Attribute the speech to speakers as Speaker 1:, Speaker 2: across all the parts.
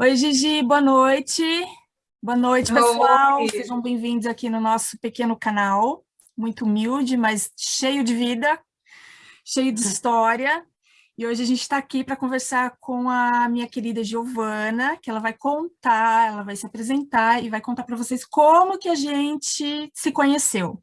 Speaker 1: Oi, Gigi, boa noite. Boa noite, pessoal. Oi. Sejam bem-vindos aqui no nosso pequeno canal, muito humilde, mas cheio de vida, cheio de história. E hoje a gente está aqui para conversar com a minha querida Giovana, que ela vai contar, ela vai se apresentar e vai contar para vocês como que a gente se conheceu.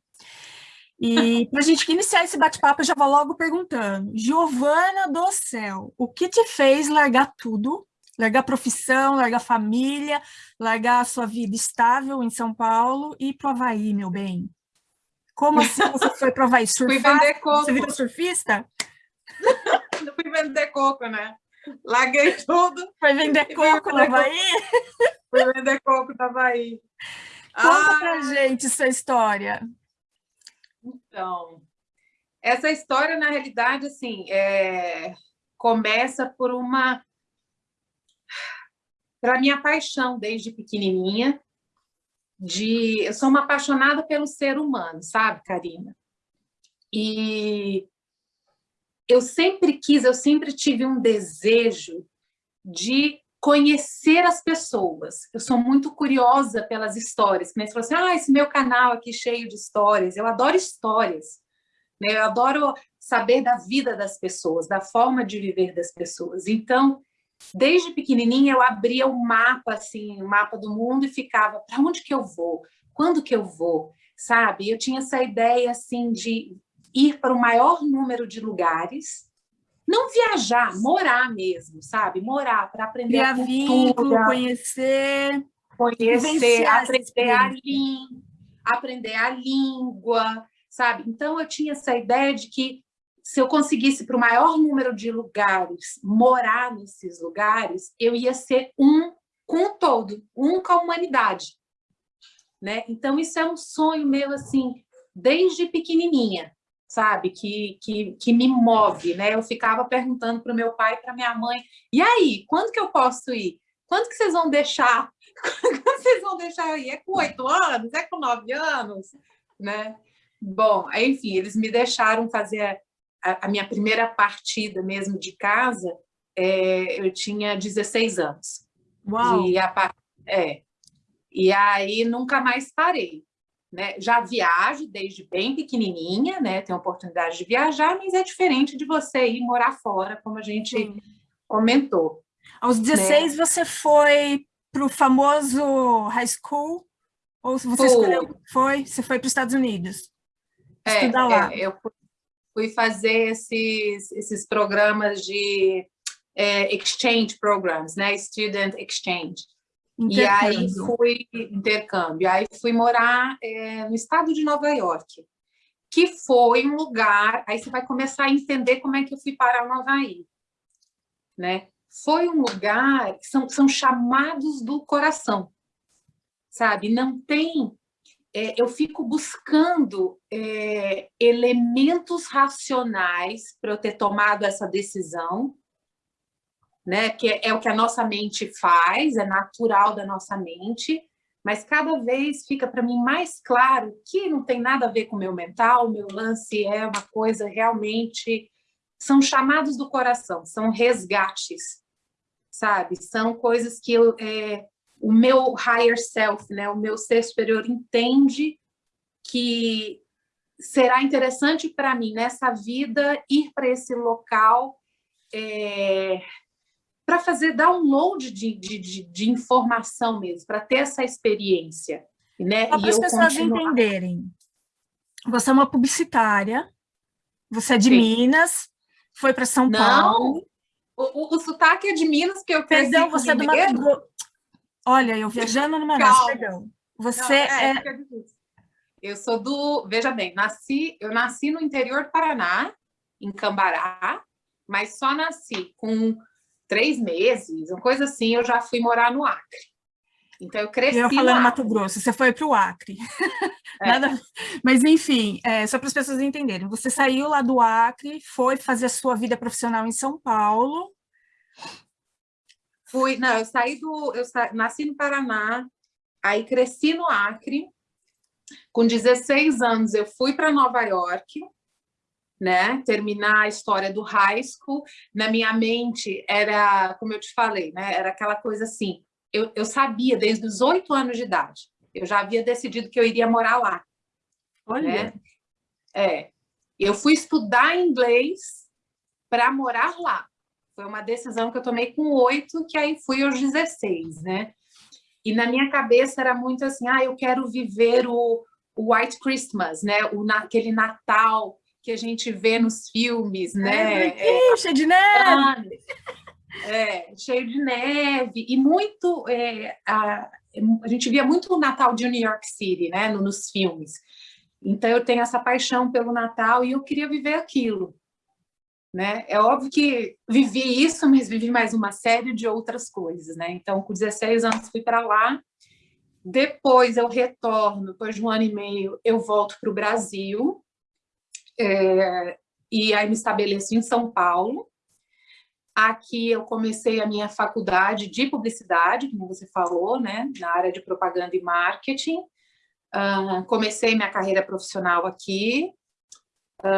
Speaker 1: E para a gente iniciar esse bate-papo, eu já vou logo perguntando, Giovana do céu, o que te fez largar tudo, largar profissão, largar família, largar a sua vida estável em São Paulo e ir para o Havaí, meu bem? Como assim você foi para o Havaí? Surfar?
Speaker 2: Fui vender coco.
Speaker 1: Você virou surfista?
Speaker 2: Não fui vender coco, né? Larguei tudo.
Speaker 1: Foi vender coco no Havaí?
Speaker 2: Fui vender coco no Havaí.
Speaker 1: Conta ah, pra gente sua história.
Speaker 2: Então, essa história, na realidade, assim, é, começa por uma... Para minha paixão, desde pequenininha, de... Eu sou uma apaixonada pelo ser humano, sabe, Karina? E eu sempre quis, eu sempre tive um desejo de conhecer as pessoas. Eu sou muito curiosa pelas histórias. Você falou assim, ah, esse meu canal aqui cheio de histórias. Eu adoro histórias. Né? Eu adoro saber da vida das pessoas, da forma de viver das pessoas. Então, desde pequenininha, eu abria o mapa, assim, o mapa do mundo e ficava, para onde que eu vou? Quando que eu vou? Sabe? Eu tinha essa ideia, assim, de ir para o maior número de lugares, não viajar, morar mesmo, sabe? Morar para aprender
Speaker 1: Criar a cultura, vínculo, conhecer,
Speaker 2: conhecer, aprender a, língua, aprender a língua, sabe? Então eu tinha essa ideia de que se eu conseguisse para o maior número de lugares, morar nesses lugares, eu ia ser um com o todo, um com a humanidade. Né? Então isso é um sonho meu, assim, desde pequenininha sabe, que, que, que me move, né? Eu ficava perguntando para o meu pai e para minha mãe, e aí, quando que eu posso ir? Quando que vocês vão deixar? Quando vocês vão deixar eu ir? É com oito anos? É com nove anos? Né? Bom, enfim, eles me deixaram fazer a, a minha primeira partida mesmo de casa, é, eu tinha 16 anos.
Speaker 1: Uau!
Speaker 2: E, a, é, e aí nunca mais parei né? Já viajo desde bem pequenininha, né? Tenho oportunidade de viajar, mas é diferente de você ir morar fora, como a gente Sim. comentou.
Speaker 1: Aos 16 né? você foi para o famoso high school? Ou você foi. escolheu... Foi? Você foi para os Estados Unidos?
Speaker 2: É, estudar lá. É, eu fui fazer esses, esses programas de é, exchange programs, né? Student exchange. E aí fui intercâmbio, aí fui morar é, no estado de Nova York, que foi um lugar, aí você vai começar a entender como é que eu fui parar no Havaí, né? Foi um lugar, são, são chamados do coração, sabe? Não tem, é, eu fico buscando é, elementos racionais para eu ter tomado essa decisão, né? que é, é o que a nossa mente faz, é natural da nossa mente, mas cada vez fica para mim mais claro que não tem nada a ver com o meu mental, o meu lance é uma coisa realmente... São chamados do coração, são resgates, sabe? São coisas que eu, é, o meu higher self, né? o meu ser superior entende que será interessante para mim nessa vida ir para esse local é, para fazer download de, de, de, de informação mesmo, para ter essa experiência. Né?
Speaker 1: Só para as pessoas continuar... entenderem. Você é uma publicitária, você é de Sim. Minas, foi para São
Speaker 2: Não,
Speaker 1: Paulo.
Speaker 2: O, o, o sotaque é de Minas, que eu
Speaker 1: Perdão, você é do Mato. Olha, eu viajando no Manaus, perdão. Você Não, é... é...
Speaker 2: Eu sou do... Veja bem, nasci, eu nasci no interior do Paraná, em Cambará, mas só nasci com três meses, uma coisa assim, eu já fui morar no Acre. Então, eu cresci
Speaker 1: Eu falando Mato Grosso, você foi para o Acre. É. Nada... Mas, enfim, é, só para as pessoas entenderem, você saiu lá do Acre, foi fazer a sua vida profissional em São Paulo.
Speaker 2: Fui, não, eu saí do... Eu sa... nasci no Paraná, aí cresci no Acre. Com 16 anos, eu fui para Nova York, né? Terminar a história do high school, na minha mente era, como eu te falei, né? Era aquela coisa assim, eu, eu sabia desde os oito anos de idade. Eu já havia decidido que eu iria morar lá. Olha. Né? É. Eu fui estudar inglês para morar lá. Foi uma decisão que eu tomei com oito, que aí fui aos 16, né? E na minha cabeça era muito assim, ah, eu quero viver o, o White Christmas, né? O, aquele Natal que a gente vê nos filmes, né?
Speaker 1: É, é, cheio de neve!
Speaker 2: É, cheio de neve. E muito... É, a, a gente via muito o Natal de New York City, né? No, nos filmes. Então, eu tenho essa paixão pelo Natal e eu queria viver aquilo. Né? É óbvio que vivi isso, mas vivi mais uma série de outras coisas. Né? Então, com 16 anos, fui para lá. Depois eu retorno, depois de um ano e meio, eu volto para o Brasil. É, e aí me estabeleço em São Paulo. Aqui eu comecei a minha faculdade de publicidade, como você falou, né, na área de propaganda e marketing. Uh, comecei minha carreira profissional aqui,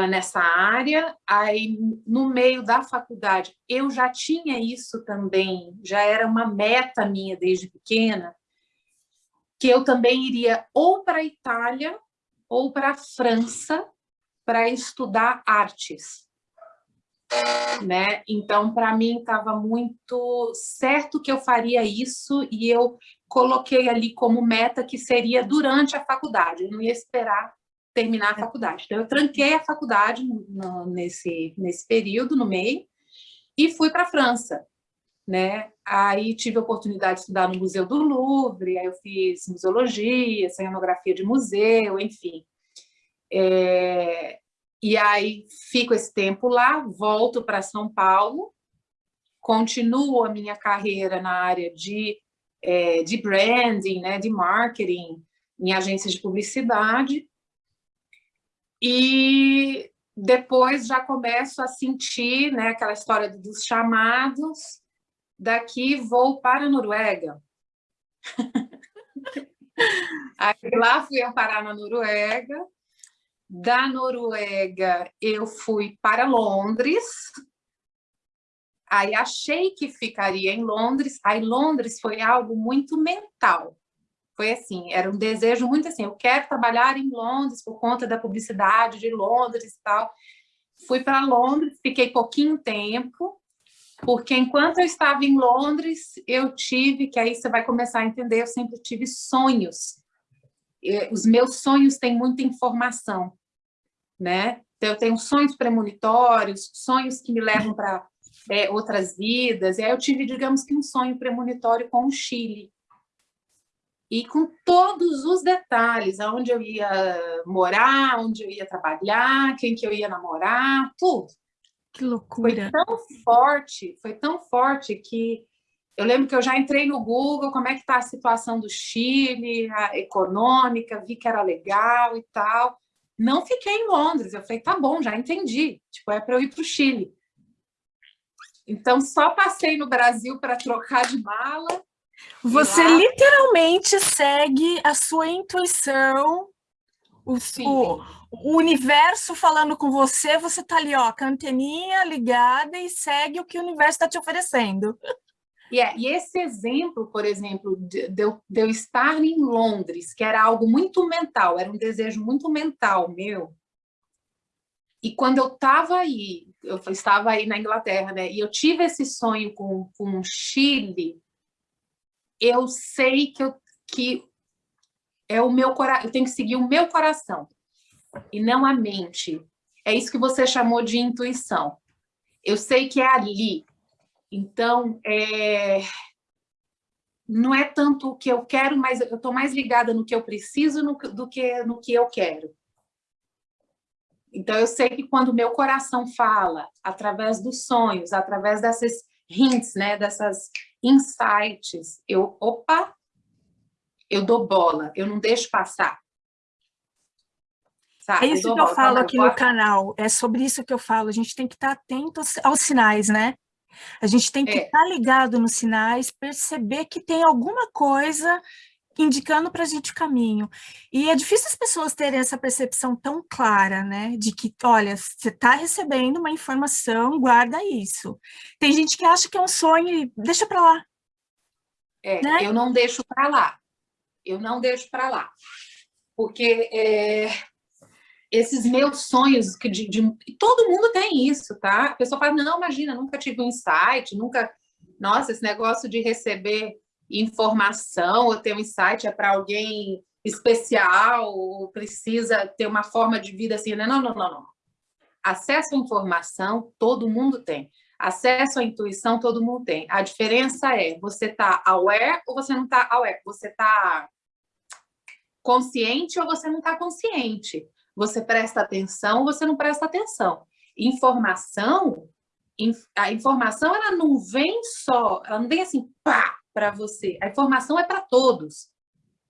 Speaker 2: nessa área. Aí, no meio da faculdade, eu já tinha isso também, já era uma meta minha desde pequena, que eu também iria ou para a Itália ou para a França para estudar artes né? Então, para mim, estava muito certo que eu faria isso e eu coloquei ali como meta que seria durante a faculdade, eu não ia esperar terminar a faculdade. Então, eu tranquei a faculdade no, nesse, nesse período, no meio, e fui para a França. Né? Aí tive a oportunidade de estudar no Museu do Louvre, aí eu fiz museologia, cenografia de museu, enfim. É, e aí fico esse tempo lá, volto para São Paulo, continuo a minha carreira na área de, é, de branding, né, de marketing, em agências de publicidade, e depois já começo a sentir né, aquela história dos chamados, daqui vou para a Noruega. Aí lá fui eu parar na Noruega, da Noruega, eu fui para Londres. Aí achei que ficaria em Londres. Aí Londres foi algo muito mental. Foi assim, era um desejo muito assim, eu quero trabalhar em Londres por conta da publicidade de Londres e tal. Fui para Londres, fiquei pouquinho tempo, porque enquanto eu estava em Londres, eu tive, que aí você vai começar a entender, eu sempre tive sonhos os meus sonhos têm muita informação, né? Então, eu tenho sonhos premonitórios, sonhos que me levam para é, outras vidas, e aí eu tive, digamos que um sonho premonitório com o Chile, e com todos os detalhes, aonde eu ia morar, onde eu ia trabalhar, quem que eu ia namorar, tudo.
Speaker 1: Que loucura!
Speaker 2: Foi tão forte, foi tão forte que eu lembro que eu já entrei no Google, como é que está a situação do Chile, a econômica, vi que era legal e tal. Não fiquei em Londres, eu falei, tá bom, já entendi, tipo, é para eu ir para o Chile. Então, só passei no Brasil para trocar de mala.
Speaker 1: Você lá... literalmente segue a sua intuição, o, o, o, universo falando com você, você tá ali, ó, canteninha ligada e segue o que o universo está te oferecendo.
Speaker 2: E, é, e esse exemplo, por exemplo, de, de, eu, de eu estar em Londres, que era algo muito mental, era um desejo muito mental meu, e quando eu estava aí, eu estava aí na Inglaterra, né? E eu tive esse sonho com, com o Chile, eu sei que, eu, que é o meu coração, eu tenho que seguir o meu coração, e não a mente. É isso que você chamou de intuição. Eu sei que é ali, então, é, não é tanto o que eu quero, mas eu estou mais ligada no que eu preciso do que no que eu quero. Então, eu sei que quando o meu coração fala, através dos sonhos, através dessas hints, né, dessas insights, eu, opa, eu dou bola, eu não deixo passar.
Speaker 1: Sabe? É isso eu que eu falo aqui no canal, é sobre isso que eu falo, a gente tem que estar atento aos sinais, né? A gente tem que é. estar ligado nos sinais, perceber que tem alguma coisa indicando para a gente o caminho. E é difícil as pessoas terem essa percepção tão clara, né? De que, olha, você está recebendo uma informação, guarda isso. Tem gente que acha que é um sonho e deixa para lá.
Speaker 2: é, né? eu não deixo para lá. Eu não deixo para lá. Porque é, esses meus sonhos, que de, de, todo mundo tem isso, tá? A pessoa fala, não, imagina, nunca tive um insight, nunca... Nossa, esse negócio de receber informação ou ter um insight é para alguém especial ou precisa ter uma forma de vida assim, né? Não, não, não, não. Acesso à informação, todo mundo tem. Acesso à intuição, todo mundo tem. A diferença é, você está aware ou você não está aware? Você está consciente ou você não está consciente? Você presta atenção ou você não presta atenção? Informação, a informação ela não vem só, ela não vem assim, pá, para você. A informação é para todos.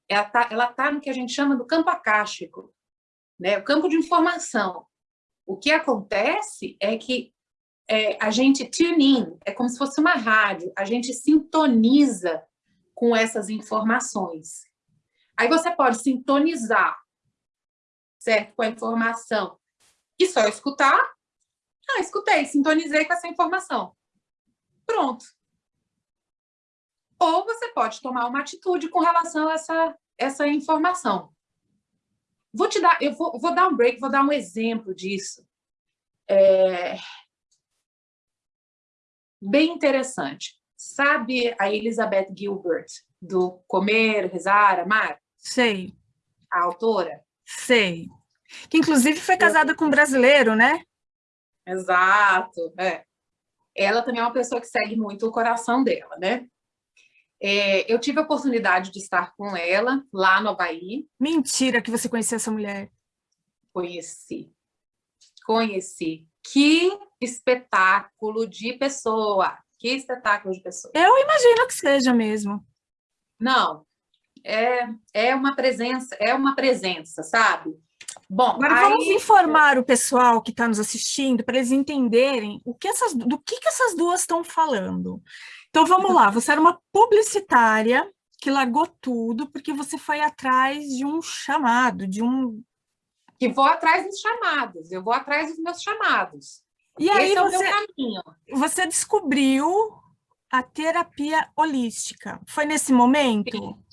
Speaker 2: Ela está tá no que a gente chama do campo acástico, né? o campo de informação. O que acontece é que é, a gente tune in, é como se fosse uma rádio, a gente sintoniza com essas informações. Aí você pode sintonizar, certo? Com a informação e só escutar. Ah, escutei, sintonizei com essa informação. Pronto. Ou você pode tomar uma atitude com relação a essa, essa informação. Vou te dar, eu vou, vou dar um break, vou dar um exemplo disso. É... Bem interessante. Sabe a Elizabeth Gilbert, do Comer, Rezar, Amar?
Speaker 1: Sei.
Speaker 2: A autora?
Speaker 1: Sei. Que inclusive foi casada com um brasileiro, né?
Speaker 2: Exato, é. Ela também é uma pessoa que segue muito o coração dela, né? É, eu tive a oportunidade de estar com ela lá no Havaí.
Speaker 1: Mentira que você conhecia essa mulher.
Speaker 2: Conheci. Conheci. Que espetáculo de pessoa. Que espetáculo de pessoa.
Speaker 1: Eu imagino que seja mesmo.
Speaker 2: Não, é, é uma presença, é uma presença, sabe?
Speaker 1: Bom, Agora aí... vamos informar o pessoal que está nos assistindo para eles entenderem o que essas, do que, que essas duas estão falando. Então vamos lá, você era uma publicitária que largou tudo porque você foi atrás de um chamado, de um...
Speaker 2: Que vou atrás dos chamados, eu vou atrás dos meus chamados.
Speaker 1: E aí Esse você, é você descobriu a terapia holística. Foi nesse momento? Sim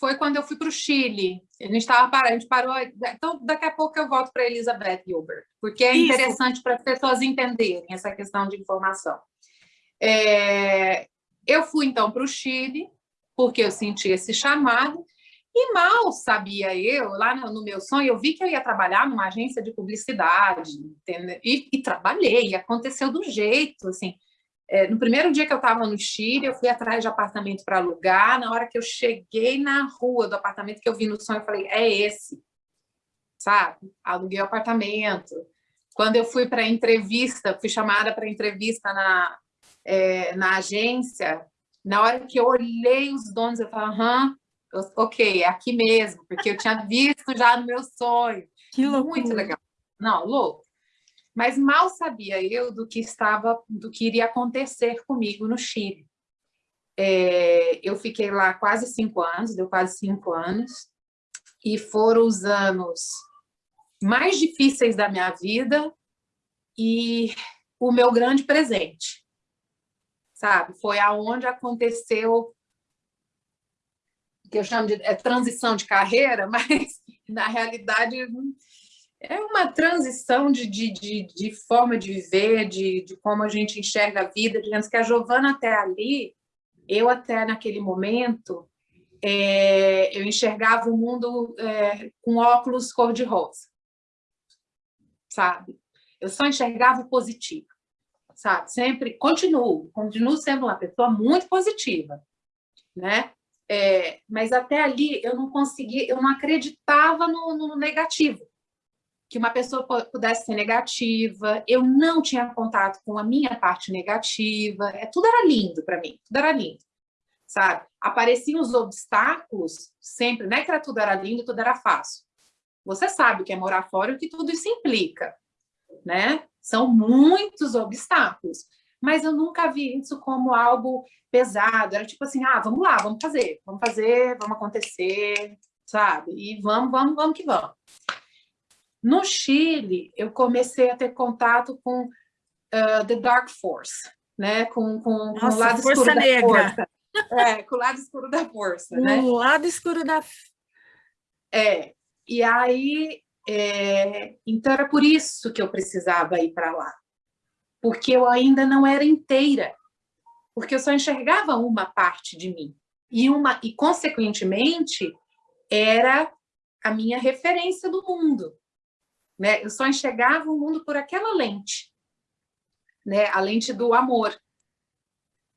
Speaker 2: foi quando eu fui para o Chile. A gente estava parando, a gente parou. Então, daqui a pouco eu volto para Elizabeth Gilbert, porque é Isso. interessante para as pessoas entenderem essa questão de informação. É, eu fui, então, para o Chile, porque eu senti esse chamado, e mal sabia eu, lá no, meu sonho, eu vi que eu ia trabalhar numa agência de publicidade, e, e, trabalhei, e aconteceu do jeito, assim, é, no primeiro dia que eu estava no Chile, eu fui atrás de apartamento para alugar. Na hora que eu cheguei na rua do apartamento que eu vi no sonho, eu falei, é esse, sabe? Aluguei o apartamento. Quando eu fui para entrevista, fui chamada para entrevista na, é, na agência, na hora que eu olhei os donos, eu falei, aham, ok, é aqui mesmo, porque eu tinha visto já no meu sonho.
Speaker 1: Que loucura.
Speaker 2: Muito legal. Não, louco. Mas mal sabia eu do que estava, do que iria acontecer comigo no Chile. É, eu fiquei lá quase cinco anos, deu quase cinco anos, e foram os anos mais difíceis da minha vida e o meu grande presente, sabe? Foi aonde aconteceu que eu chamo de é, transição de carreira, mas na realidade é uma transição de, de, de, de, forma de viver, de, de como a gente enxerga a vida. Digamos que a Giovana até ali, eu até naquele momento, é, eu enxergava o mundo é, com óculos cor-de-rosa, sabe? Eu só enxergava o positivo, sabe? Sempre, continuo, continuo sendo uma pessoa muito positiva, né? É, mas até ali eu não conseguia, eu não acreditava no, no negativo, que uma pessoa pudesse ser negativa, eu não tinha contato com a minha parte negativa, é, tudo era lindo para mim, tudo era lindo, sabe? Apareciam os obstáculos sempre, não é que era, tudo era lindo, tudo era fácil. Você sabe o que é morar fora e o que tudo isso implica, né? São muitos obstáculos, mas eu nunca vi isso como algo pesado, era tipo assim, ah, vamos lá, vamos fazer, vamos fazer, vamos acontecer, sabe? E vamos, vamos, vamos que vamos. No Chile, eu comecei a ter contato com uh, The Dark Force, né? com, com,
Speaker 1: Nossa, com o lado força escuro negra.
Speaker 2: Força. É, com o lado escuro da força, né?
Speaker 1: O lado escuro da...
Speaker 2: É, e aí, é, então era por isso que eu precisava ir para lá. Porque eu ainda não era inteira. Porque eu só enxergava uma parte de mim. E, uma, e consequentemente, era a minha referência do mundo. Né? Eu só enxergava o mundo por aquela lente, né? a lente do amor.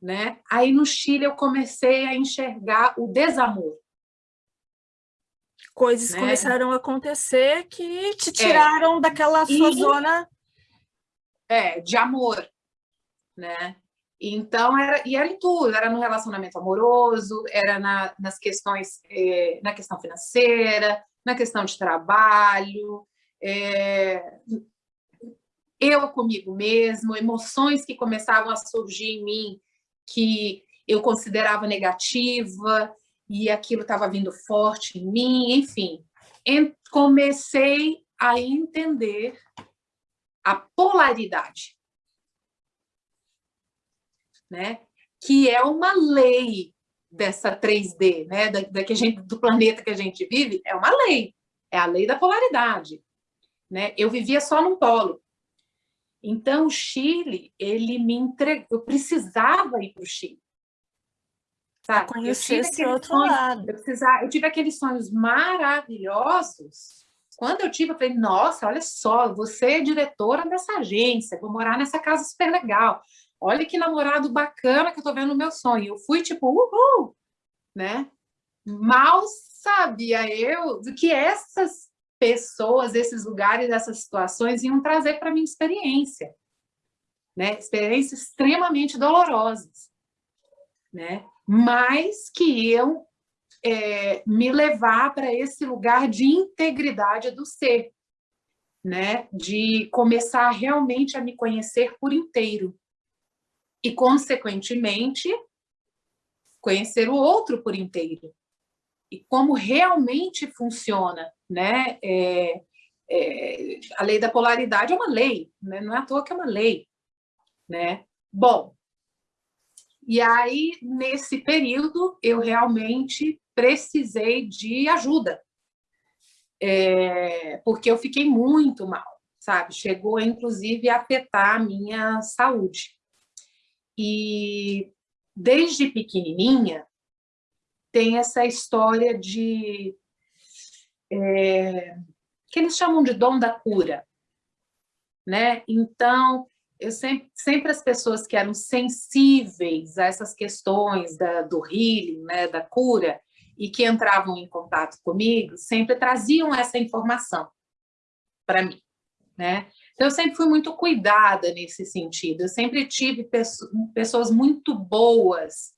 Speaker 2: Né? Aí no Chile eu comecei a enxergar o desamor.
Speaker 1: Coisas né? começaram a acontecer que te é. tiraram é. daquela sua e, zona...
Speaker 2: É, de amor, né? Então, era, e era em tudo, era no relacionamento amoroso, era na, nas questões, é, na questão financeira, na questão de trabalho, é, eu comigo mesmo, emoções que começavam a surgir em mim, que eu considerava negativa, e aquilo estava vindo forte em mim, enfim. Comecei a entender a polaridade né? que é uma lei dessa 3D, né? da, da que a gente, do planeta que a gente vive, é uma lei, é a lei da polaridade. Né? Eu vivia só num polo. Então, o Chile, ele me entregou, eu precisava ir para o Chile.
Speaker 1: Sabe? Conhecer esse outro sonhos, lado.
Speaker 2: Eu, precisava, eu tive aqueles sonhos maravilhosos. Quando eu tive, eu falei, nossa, olha só, você é diretora dessa agência, vou morar nessa casa super legal olha que namorado bacana que eu tô vendo no meu sonho. Eu fui tipo, uhul, né? Mal sabia eu do que essas pessoas, esses lugares, essas situações iam trazer para minha experiência, né? Experiências extremamente dolorosas, né? Mas que iam é, me levar para esse lugar de integridade do ser, né? De começar realmente a me conhecer por inteiro, e, consequentemente, conhecer o outro por inteiro. E como realmente funciona, né? É, é, a lei da polaridade é uma lei, né? não é à toa que é uma lei. Né? Bom, e aí, nesse período, eu realmente precisei de ajuda, é, porque eu fiquei muito mal, sabe? Chegou, inclusive, a afetar a minha saúde. E desde pequenininha tem essa história de é, que eles chamam de dom da cura, né? Então eu sempre, sempre as pessoas que eram sensíveis a essas questões da, do healing, né, da cura, e que entravam em contato comigo, sempre traziam essa informação para mim, né? Então, eu sempre fui muito cuidada nesse sentido. Eu sempre tive pessoas muito boas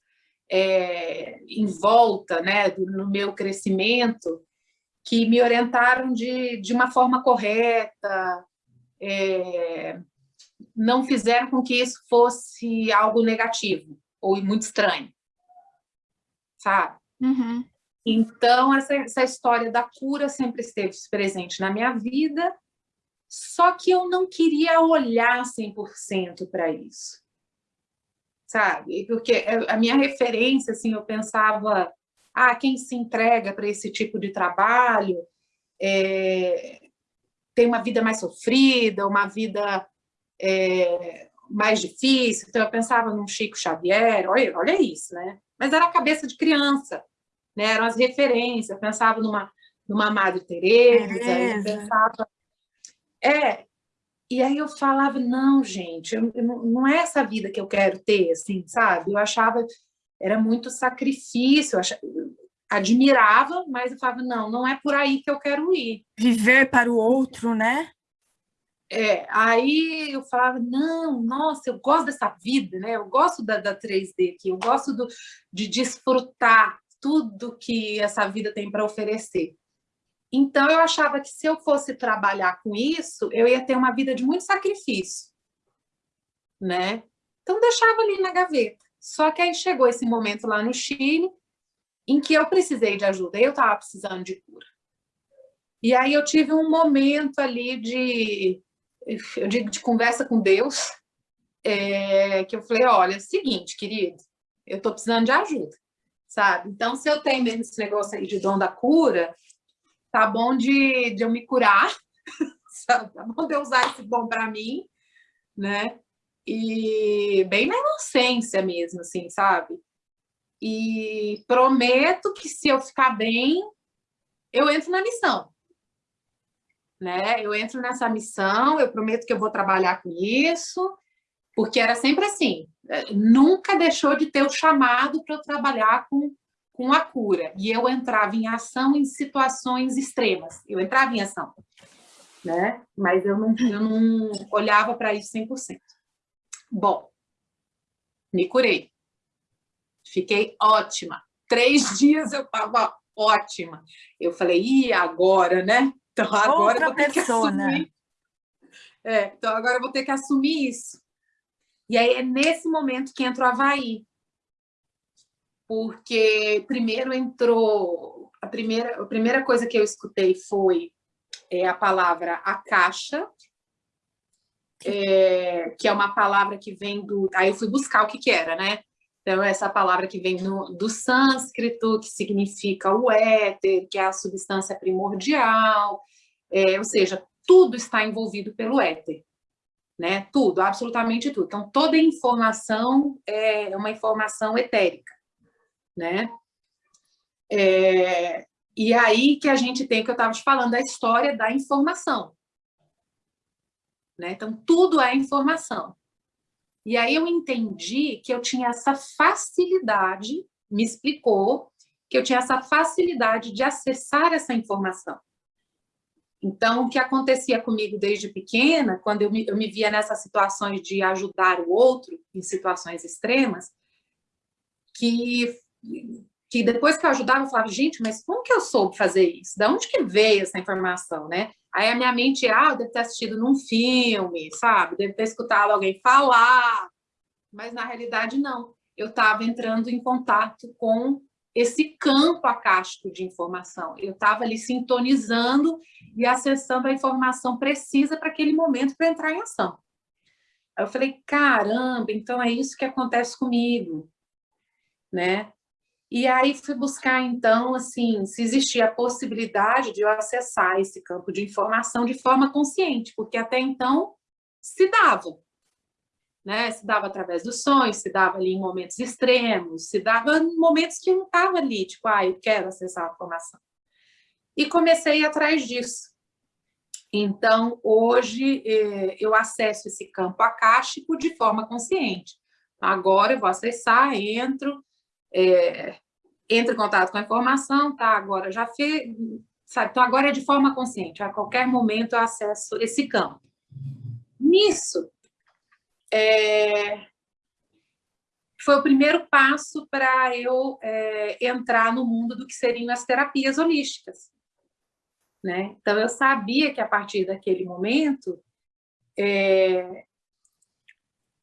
Speaker 2: é, em volta, né, no meu crescimento, que me orientaram de, de uma forma correta, é, não fizeram com que isso fosse algo negativo ou muito estranho, sabe?
Speaker 1: Uhum.
Speaker 2: Então, essa, essa história da cura sempre esteve presente na minha vida só que eu não queria olhar 100% para isso. Sabe? Porque a minha referência, assim, eu pensava, ah, quem se entrega para esse tipo de trabalho é, tem uma vida mais sofrida, uma vida é, mais difícil. Então, eu pensava num Chico Xavier, olha, olha isso, né? Mas era a cabeça de criança, né? eram as referências. Eu pensava numa, numa Madre Teresa, eu pensava é, e aí eu falava, não, gente, eu, não é essa vida que eu quero ter, assim, sabe? Eu achava, era muito sacrifício, eu achava, admirava, mas eu falava, não, não é por aí que eu quero ir.
Speaker 1: Viver para o outro, né?
Speaker 2: É, aí eu falava, não, nossa, eu gosto dessa vida, né? Eu gosto da, da 3D aqui, eu gosto do, de desfrutar tudo que essa vida tem para oferecer. Então, eu achava que se eu fosse trabalhar com isso, eu ia ter uma vida de muito sacrifício, né? Então, deixava ali na gaveta. Só que aí chegou esse momento lá no Chile, em que eu precisei de ajuda, eu estava precisando de cura. E aí eu tive um momento ali de, eu digo, de conversa com Deus, é, que eu falei, olha, é seguinte, querido, eu estou precisando de ajuda. sabe? Então, se eu tenho mesmo esse negócio aí de dom da cura, tá bom de, de eu me curar, sabe? Tá bom de eu usar esse dom para mim, né? E bem na inocência mesmo, assim, sabe? E prometo que se eu ficar bem, eu entro na missão. Né? Eu entro nessa missão, eu prometo que eu vou trabalhar com isso, porque era sempre assim, é, nunca deixou de ter o chamado para eu trabalhar com, com a cura. E eu entrava em ação em situações extremas, eu entrava em ação, né? mas eu não, eu não olhava para isso 100%. Bom, me curei. Fiquei ótima. Três dias eu estava ótima. Eu falei, e agora, né? Então agora Outra eu vou ter que né? assumir. É, então agora eu vou ter que assumir isso. E aí é nesse momento que entra o Havaí. Porque primeiro entrou... A primeira, a primeira coisa que eu escutei foi é, a palavra a caixa, é, que é uma palavra que vem do... Aí eu fui buscar o que que era, né? Então, essa palavra que vem no, do sânscrito, que significa o éter, que é a substância primordial, é, ou seja, tudo está envolvido pelo éter, né? Tudo, absolutamente tudo. Então, toda informação é uma informação etérica, né? É, e aí que a gente tem, que eu estava te falando, a história da informação. Né? Então, tudo é informação. E aí eu entendi que eu tinha essa facilidade, me explicou, que eu tinha essa facilidade de acessar essa informação. Então, o que acontecia comigo desde pequena, quando eu me, eu me via nessas situações de ajudar o outro, em situações extremas, que, que depois que eu ajudava, eu falava, gente, mas como que eu soube fazer isso? De onde que veio essa informação, né? Aí a minha mente, ah, eu devo ter assistido num filme, sabe? Devo ter escutado alguém falar, mas na realidade não. Eu estava entrando em contato com esse campo acástico de informação. Eu estava ali sintonizando e acessando a informação precisa para aquele momento para entrar em ação. Aí eu falei, caramba, então é isso que acontece comigo, né? E aí fui buscar, então, assim, se existia a possibilidade de eu acessar esse campo de informação de forma consciente, porque até então se dava, né? Se dava através dos sonhos, se dava ali em momentos extremos, se dava em momentos que não estava ali, tipo, ah, eu quero acessar a informação. E comecei atrás disso. Então, hoje, eh, eu acesso esse campo acástico de forma consciente. Agora eu vou acessar, entro, é, entra em contato com a informação, tá, agora já fez, sabe, então agora é de forma consciente, a qualquer momento eu acesso esse campo. Nisso, é, foi o primeiro passo para eu é, entrar no mundo do que seriam as terapias holísticas. Né? Então, eu sabia que a partir daquele momento, é,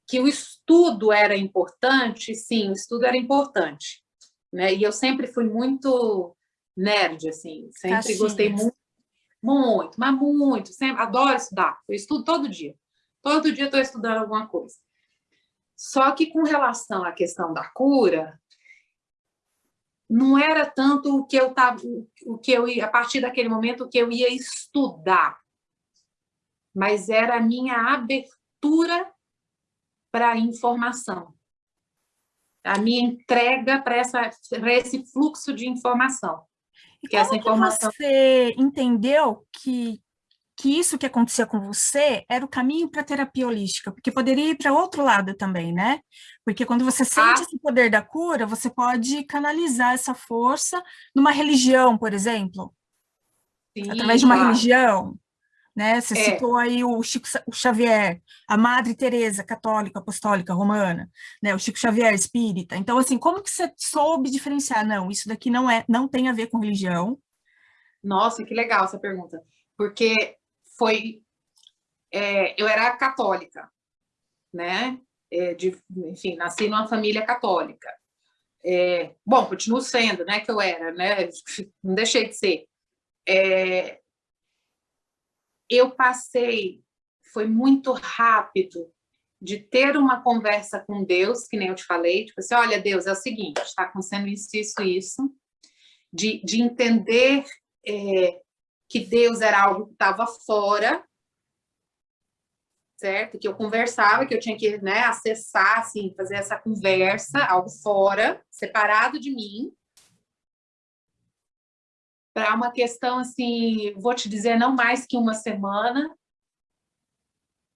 Speaker 2: que o estudo era importante, sim, o estudo era importante, né? E eu sempre fui muito nerd, assim, sempre gostei muito, muito, mas muito, sempre, adoro estudar, eu estudo todo dia, todo dia estou estudando alguma coisa. Só que com relação à questão da cura, não era tanto o que eu tava, o que eu ia, a partir daquele momento o que eu ia estudar, mas era a minha abertura para a informação. A minha entrega para esse fluxo de informação.
Speaker 1: E que essa informação... que você entendeu que, que isso que acontecia com você era o caminho para a terapia holística? Porque poderia ir para outro lado também, né? Porque quando você sente ah. esse poder da cura, você pode canalizar essa força numa religião, por exemplo. Sim, Através de uma claro. religião né? Você é. citou aí o Chico o Xavier, a Madre Teresa, católica, apostólica, romana, né? O Chico Xavier, espírita. Então, assim, como que você soube diferenciar? Não, isso daqui não é, não tem a ver com religião.
Speaker 2: Nossa, que legal essa pergunta, porque foi, é, eu era católica, né? É, de, enfim, nasci numa família católica. É, bom, continuo sendo, né? Que eu era, né? Não deixei de ser. É, eu passei, foi muito rápido de ter uma conversa com Deus, que nem eu te falei, tipo assim, olha, Deus, é o seguinte, está acontecendo isso, isso, isso, de, de entender é, que Deus era algo que estava fora, certo? Que eu conversava, que eu tinha que né, acessar, assim, fazer essa conversa, algo fora, separado de mim, para uma questão, assim, vou te dizer, não mais que uma semana,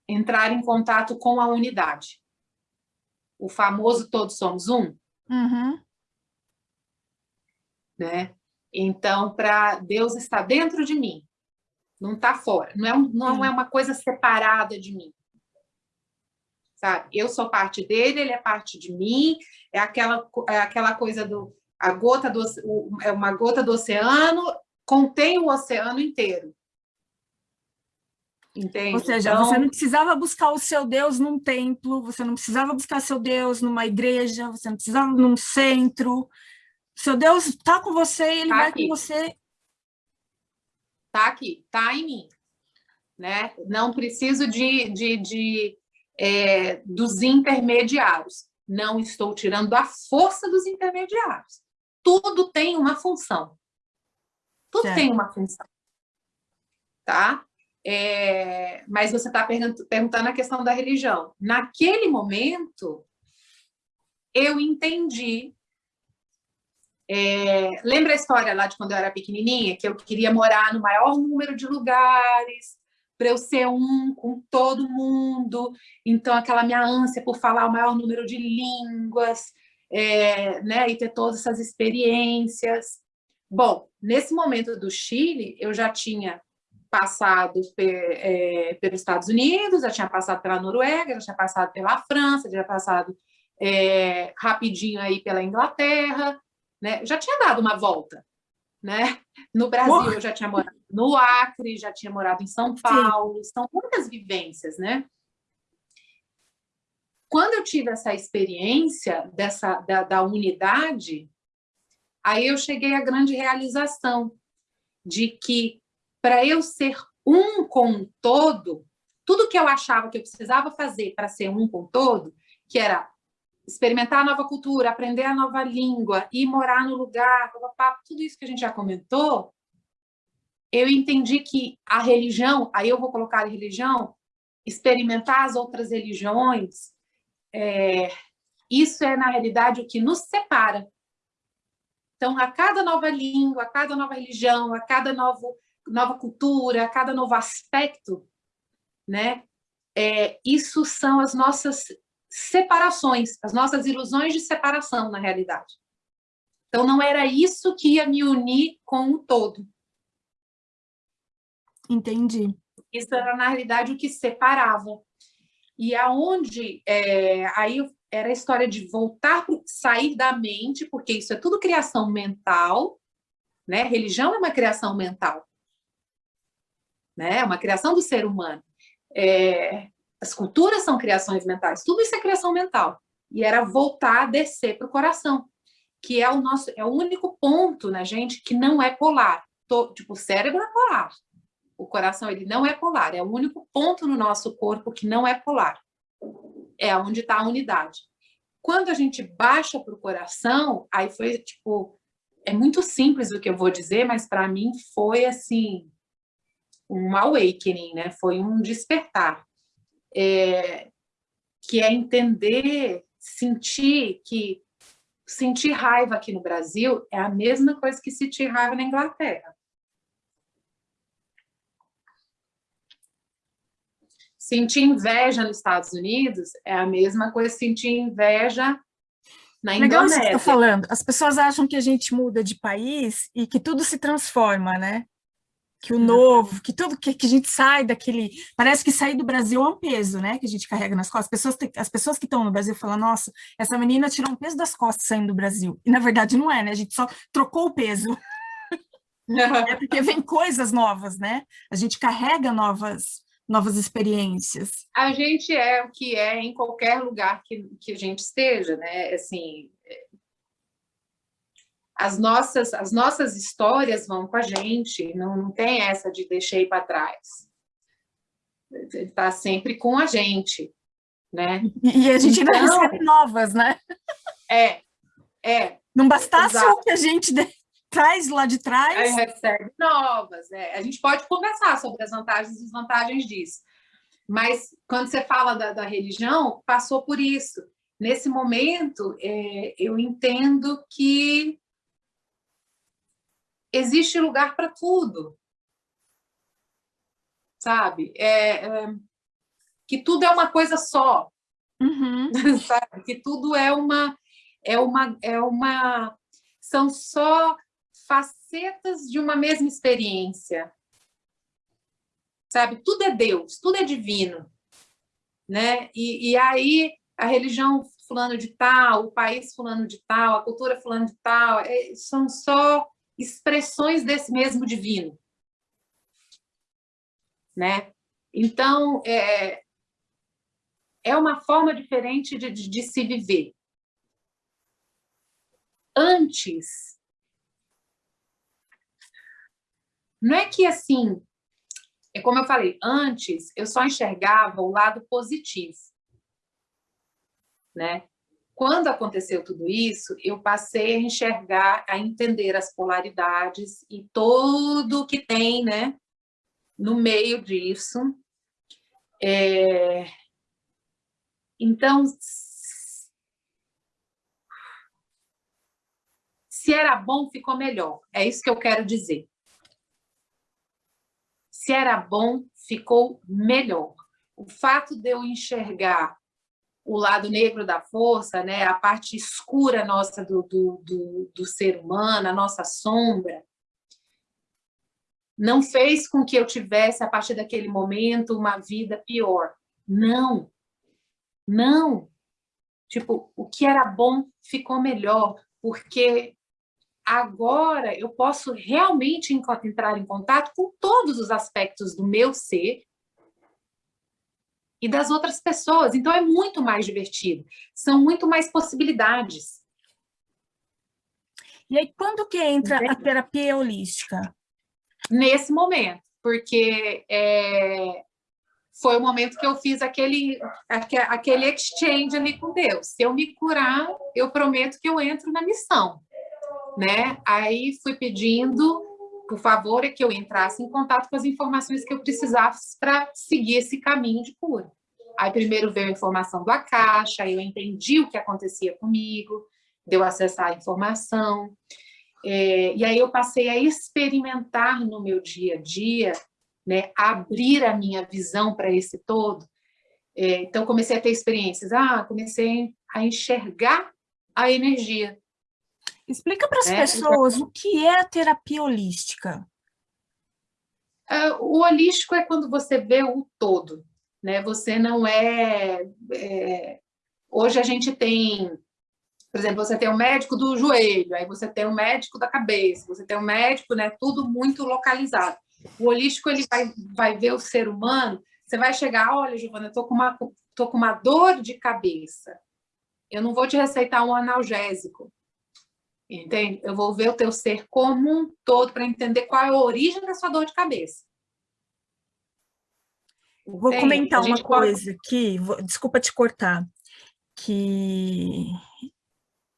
Speaker 2: entrar em contato com a unidade. O famoso todos somos um.
Speaker 1: Uhum.
Speaker 2: Né? Então, para Deus está dentro de mim, não está fora, não é, não é uma coisa separada de mim. Sabe? Eu sou parte dele, ele é parte de mim, é aquela, é aquela coisa do a gota do é uma gota do oceano contém o oceano inteiro. Entende?
Speaker 1: Ou seja, então... você não precisava buscar o seu Deus num templo, você não precisava buscar seu Deus numa igreja, você não precisava num centro. Seu Deus está com você e ele tá vai aqui. com você.
Speaker 2: Está aqui, está em mim. Né? Não preciso de, de, de é, dos intermediários. Não estou tirando a força dos intermediários. Tudo tem uma função. Tudo certo. tem uma função. Tá? É, mas você está perguntando a questão da religião. Naquele momento, eu entendi. É, lembra a história lá de quando eu era pequenininha? Que eu queria morar no maior número de lugares, para eu ser um com todo mundo. Então, aquela minha ânsia por falar o maior número de línguas, é, né, e ter todas essas experiências. Bom, nesse momento do Chile, eu já tinha passado é, pelos Estados Unidos, já tinha passado pela Noruega, já tinha passado pela França, já tinha passado é, rapidinho aí pela Inglaterra, né? já tinha dado uma volta. Né? No Brasil, eu já tinha morado no Acre, já tinha morado em São Paulo, Sim. são muitas vivências, né? Quando eu tive essa experiência dessa, da, da unidade, aí eu cheguei à grande realização de que para eu ser um com todo, tudo que eu achava que eu precisava fazer para ser um com todo, que era experimentar a nova cultura, aprender a nova língua, ir morar no lugar, tudo isso que a gente já comentou, eu entendi que a religião, aí eu vou colocar a religião, experimentar as outras religiões, é, isso é, na realidade, o que nos separa. Então, a cada nova língua, a cada nova religião, a cada novo, nova cultura, a cada novo aspecto, né, é, isso são as nossas separações, as nossas ilusões de separação, na realidade. Então, não era isso que ia me unir com o todo.
Speaker 1: Entendi.
Speaker 2: Isso era, na realidade, o que separava. E aonde, é, aí era a história de voltar, sair da mente, porque isso é tudo criação mental, né? Religião é uma criação mental, né? É uma criação do ser humano. É, as culturas são criações mentais, tudo isso é criação mental. E era voltar a descer para o coração, que é o nosso, é o único ponto, né, gente, que não é polar. Tô, tipo, o cérebro é polar, o coração ele não é polar, é o único ponto no nosso corpo que não é polar. É onde está a unidade. Quando a gente baixa para o coração, aí foi tipo, é muito simples o que eu vou dizer, mas para mim foi assim, um awakening, né? Foi um despertar. É, que é entender, sentir que sentir raiva aqui no Brasil é a mesma coisa que sentir raiva na Inglaterra. Sentir inveja nos Estados Unidos é a mesma coisa que sentir inveja na Legal Indonésia. Legal
Speaker 1: que você falando. As pessoas acham que a gente muda de país e que tudo se transforma, né? Que o uhum. novo, que tudo que, que a gente sai daquele... Parece que sair do Brasil é um peso, né? Que a gente carrega nas costas. As pessoas, as pessoas que estão no Brasil falam, nossa, essa menina tirou um peso das costas saindo do Brasil. E na verdade não é, né? A gente só trocou o peso. é porque vem coisas novas, né? A gente carrega novas novas experiências?
Speaker 2: A gente é o que é em qualquer lugar que, que a gente esteja, né? Assim, as nossas, as nossas histórias vão com a gente, não, não tem essa de deixei para trás. Está sempre com a gente. né?
Speaker 1: E a gente então, ainda recebe novas, né?
Speaker 2: É, é.
Speaker 1: Não bastasse exato. o que a gente traz lá de trás.
Speaker 2: Aí recebe novas, é. A gente pode conversar sobre as vantagens e desvantagens disso. Mas quando você fala da, da religião, passou por isso. Nesse momento, é, eu entendo que existe lugar para tudo. Sabe? É, é, que tudo é uma coisa só.
Speaker 1: Uhum.
Speaker 2: Sabe? Que tudo é uma, é uma, é uma... São só facetas de uma mesma experiência. Sabe? Tudo é Deus, tudo é divino. Né? E, e aí a religião fulano de tal, o país fulano de tal, a cultura fulano de tal, é, são só expressões desse mesmo divino. Né? Então, é, é uma forma diferente de, de, de se viver. Antes, não é que assim, é como eu falei, antes eu só enxergava o lado positivo. Né? Quando aconteceu tudo isso, eu passei a enxergar, a entender as polaridades e tudo que tem né, no meio disso. É, então, se era bom, ficou melhor. É isso que eu quero dizer. Se era bom, ficou melhor. O fato de eu enxergar o lado negro da força, né, a parte escura nossa do, do, do, do ser humano, a nossa sombra, não fez com que eu tivesse, a partir daquele momento, uma vida pior. Não. Não. Tipo, o que era bom ficou melhor, porque agora eu posso realmente entrar em contato com todos os aspectos do meu ser e das outras pessoas. Então, é muito mais divertido. São muito mais possibilidades.
Speaker 1: E aí, quando que entra a terapia holística?
Speaker 2: Nesse momento, porque é, foi o momento que eu fiz aquele, aquele exchange ali com Deus. Se eu me curar, eu prometo que eu entro na missão. Né? Aí fui pedindo, por favor, é que eu entrasse em contato com as informações que eu precisasse para seguir esse caminho de cura. Aí primeiro veio a informação do Akasha, aí eu entendi o que acontecia comigo, deu acesso à informação, é, e aí eu passei a experimentar no meu dia a dia né, abrir a minha visão para esse todo. É, então, comecei a ter experiências. Ah, comecei a enxergar a energia.
Speaker 1: Explica para as né? pessoas o que é a terapia holística.
Speaker 2: É, o holístico é quando você vê o todo. Né? Você não é, é... Hoje a gente tem por exemplo, você tem um médico do joelho, aí você tem um médico da cabeça, você tem um médico, né, tudo muito localizado. O holístico ele vai, vai ver o ser humano, você vai chegar, olha, Giovana, eu tô com uma tô com uma dor de cabeça. Eu não vou te receitar um analgésico. Entende? Eu vou ver o teu ser como um todo para entender qual é a origem da sua dor de cabeça.
Speaker 1: Vou Entende? comentar uma coisa pode... aqui, vou, desculpa te cortar, que,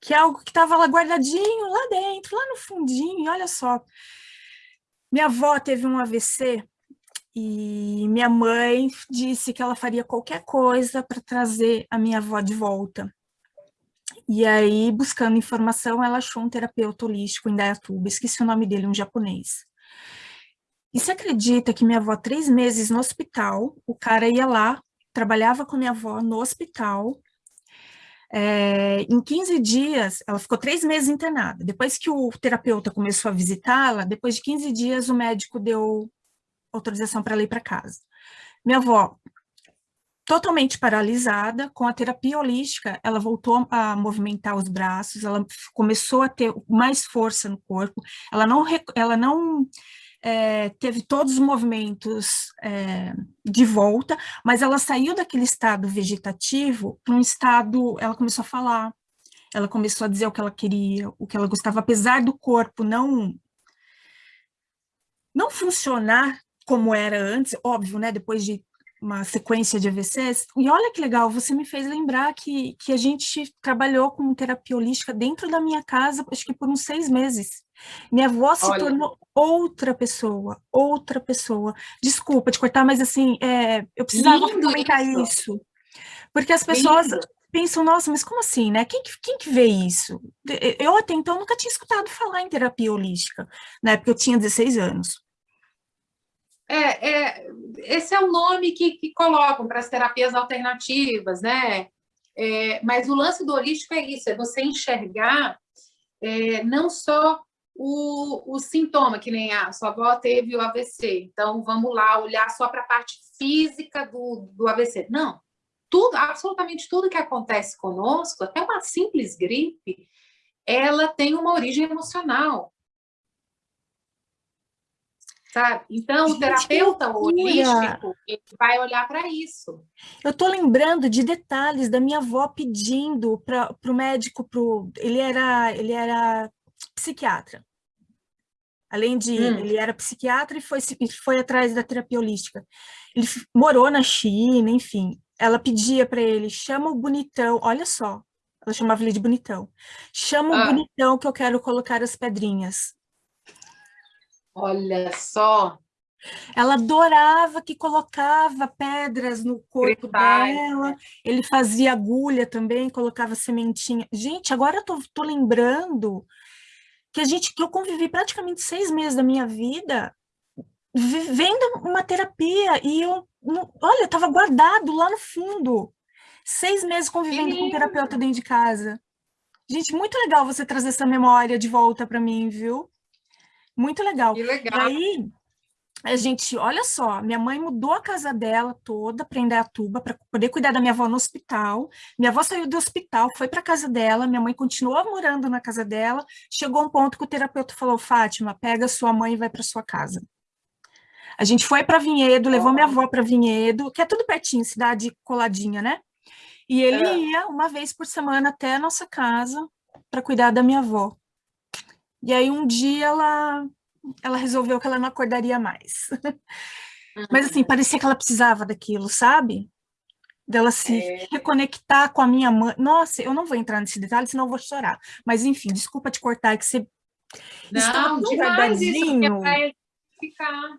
Speaker 1: que é algo que estava lá guardadinho, lá dentro, lá no fundinho, olha só. Minha avó teve um AVC e minha mãe disse que ela faria qualquer coisa para trazer a minha avó de volta. E aí, buscando informação, ela achou um terapeuta holístico em Dayatuba, esqueci o nome dele, um japonês. E você acredita que minha avó, três meses no hospital, o cara ia lá, trabalhava com minha avó no hospital, é, em 15 dias, ela ficou três meses internada. Depois que o terapeuta começou a visitá-la, depois de 15 dias, o médico deu autorização para ela ir para casa. Minha avó, totalmente paralisada, com a terapia holística, ela voltou a movimentar os braços, ela começou a ter mais força no corpo, ela não, ela não é, teve todos os movimentos é, de volta, mas ela saiu daquele estado vegetativo para um estado, ela começou a falar, ela começou a dizer o que ela queria, o que ela gostava, apesar do corpo não não funcionar como era antes, óbvio, né, depois de uma sequência de AVCs, e olha que legal, você me fez lembrar que, que a gente trabalhou com terapia holística dentro da minha casa, acho que por uns seis meses. Minha avó se olha. tornou outra pessoa, outra pessoa. Desculpa te cortar, mas assim, é, eu precisava Lindo comentar isso. isso. Porque as pessoas Lindo. pensam, nossa, mas como assim, né? Quem, quem que vê isso? Eu até então nunca tinha escutado falar em terapia holística, né? Porque eu tinha 16 anos.
Speaker 2: É, é, esse é o nome que, que colocam para as terapias alternativas, né? É, mas o lance do holístico é isso, é você enxergar é, não só o, o sintoma, que nem a sua avó teve o AVC, então vamos lá olhar só para a parte física do, do AVC. Não, tudo, absolutamente tudo que acontece conosco, até uma simples gripe, ela tem uma origem emocional sabe? Então, Gente, o terapeuta holístico vai olhar para isso.
Speaker 1: Eu estou lembrando de detalhes da minha avó pedindo para o médico, pro, ele, era, ele era psiquiatra. Além de, hum. ele era psiquiatra e foi, foi atrás da terapia holística. Ele morou na China, enfim. Ela pedia para ele, chama o bonitão, olha só, ela chamava ele de bonitão. Chama ah. o bonitão que eu quero colocar as pedrinhas.
Speaker 2: Olha só!
Speaker 1: Ela adorava que colocava pedras no corpo dela, ele fazia agulha também, colocava sementinha. Gente, agora eu tô, tô lembrando que a gente que eu convivi praticamente seis meses da minha vida vivendo uma terapia e eu, olha, estava guardado lá no fundo. Seis meses convivendo com um terapeuta dentro de casa. Gente, muito legal você trazer essa memória de volta para mim, viu? Muito legal.
Speaker 2: Que legal.
Speaker 1: E aí, a gente, olha só, minha mãe mudou a casa dela toda para Indaiatuba, para poder cuidar da minha avó no hospital. Minha avó saiu do hospital, foi para casa dela, minha mãe continuou morando na casa dela. Chegou um ponto que o terapeuta falou: Fátima, pega sua mãe e vai para sua casa. A gente foi para Vinhedo, levou minha avó para Vinhedo, que é tudo pertinho, cidade coladinha, né? E ele é. ia uma vez por semana até a nossa casa para cuidar da minha avó. E aí um dia ela, ela resolveu que ela não acordaria mais. Uhum. Mas assim, parecia que ela precisava daquilo, sabe? Dela se é... reconectar com a minha mãe. Nossa, eu não vou entrar nesse detalhe, senão eu vou chorar. Mas enfim, desculpa te cortar, é que você
Speaker 2: não, demais isso, vai ficar.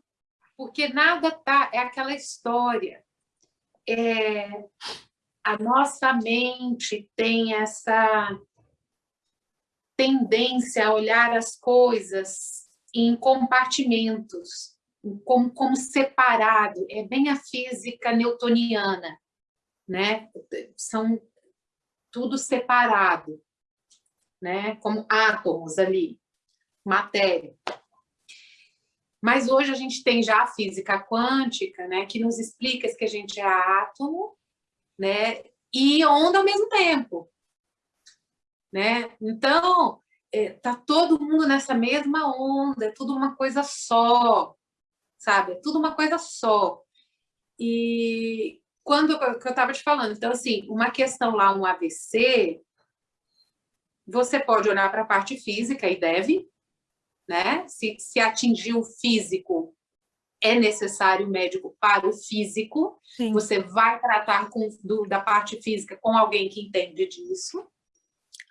Speaker 2: Porque nada tá, é aquela história. É, a nossa mente tem essa tendência a olhar as coisas em compartimentos, como, como separado, é bem a física newtoniana, né? São tudo separado, né? Como átomos ali, matéria. Mas hoje a gente tem já a física quântica, né, que nos explica que a gente é átomo, né, e onda ao mesmo tempo né? Então, é, tá todo mundo nessa mesma onda, é tudo uma coisa só, sabe? É tudo uma coisa só. E quando que eu estava te falando, então assim, uma questão lá, um AVC, você pode olhar para a parte física e deve, né? Se, se atingir o físico, é necessário médico para o físico. Sim. Você vai tratar com, do, da parte física com alguém que entende disso.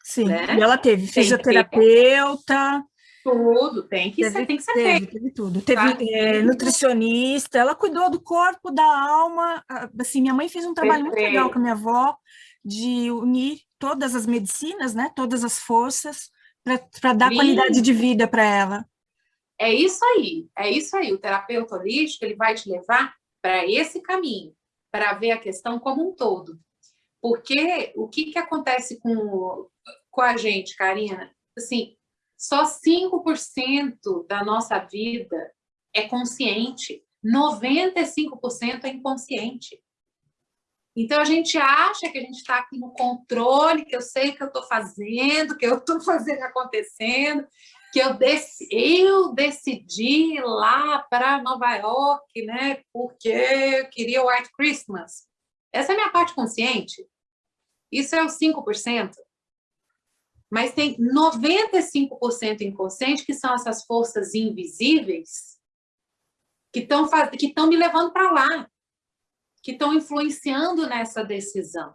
Speaker 1: Sim, né? e ela teve tem fisioterapeuta.
Speaker 2: Tudo, tem que teve, ser, tem que ser
Speaker 1: teve, teve tudo. Teve tá? é, nutricionista, ela cuidou do corpo, da alma. Assim, minha mãe fez um trabalho muito legal com a minha avó de unir todas as medicinas, né? Todas as forças para dar Lindo. qualidade de vida para ela.
Speaker 2: É isso aí, é isso aí. O terapeuta holístico ele vai te levar para esse caminho, para ver a questão como um todo. Porque o que, que acontece com, com a gente, Karina? Assim, só 5% da nossa vida é consciente, 95% é inconsciente. Então, a gente acha que a gente está aqui no controle, que eu sei o que eu estou fazendo, que eu estou fazendo acontecendo, que eu, dec eu decidi ir lá para Nova York, né, porque eu queria o White Christmas. Essa é a minha parte consciente. Isso é os 5%. Mas tem 95% inconsciente, que são essas forças invisíveis, que estão que me levando para lá. que estão influenciando nessa decisão.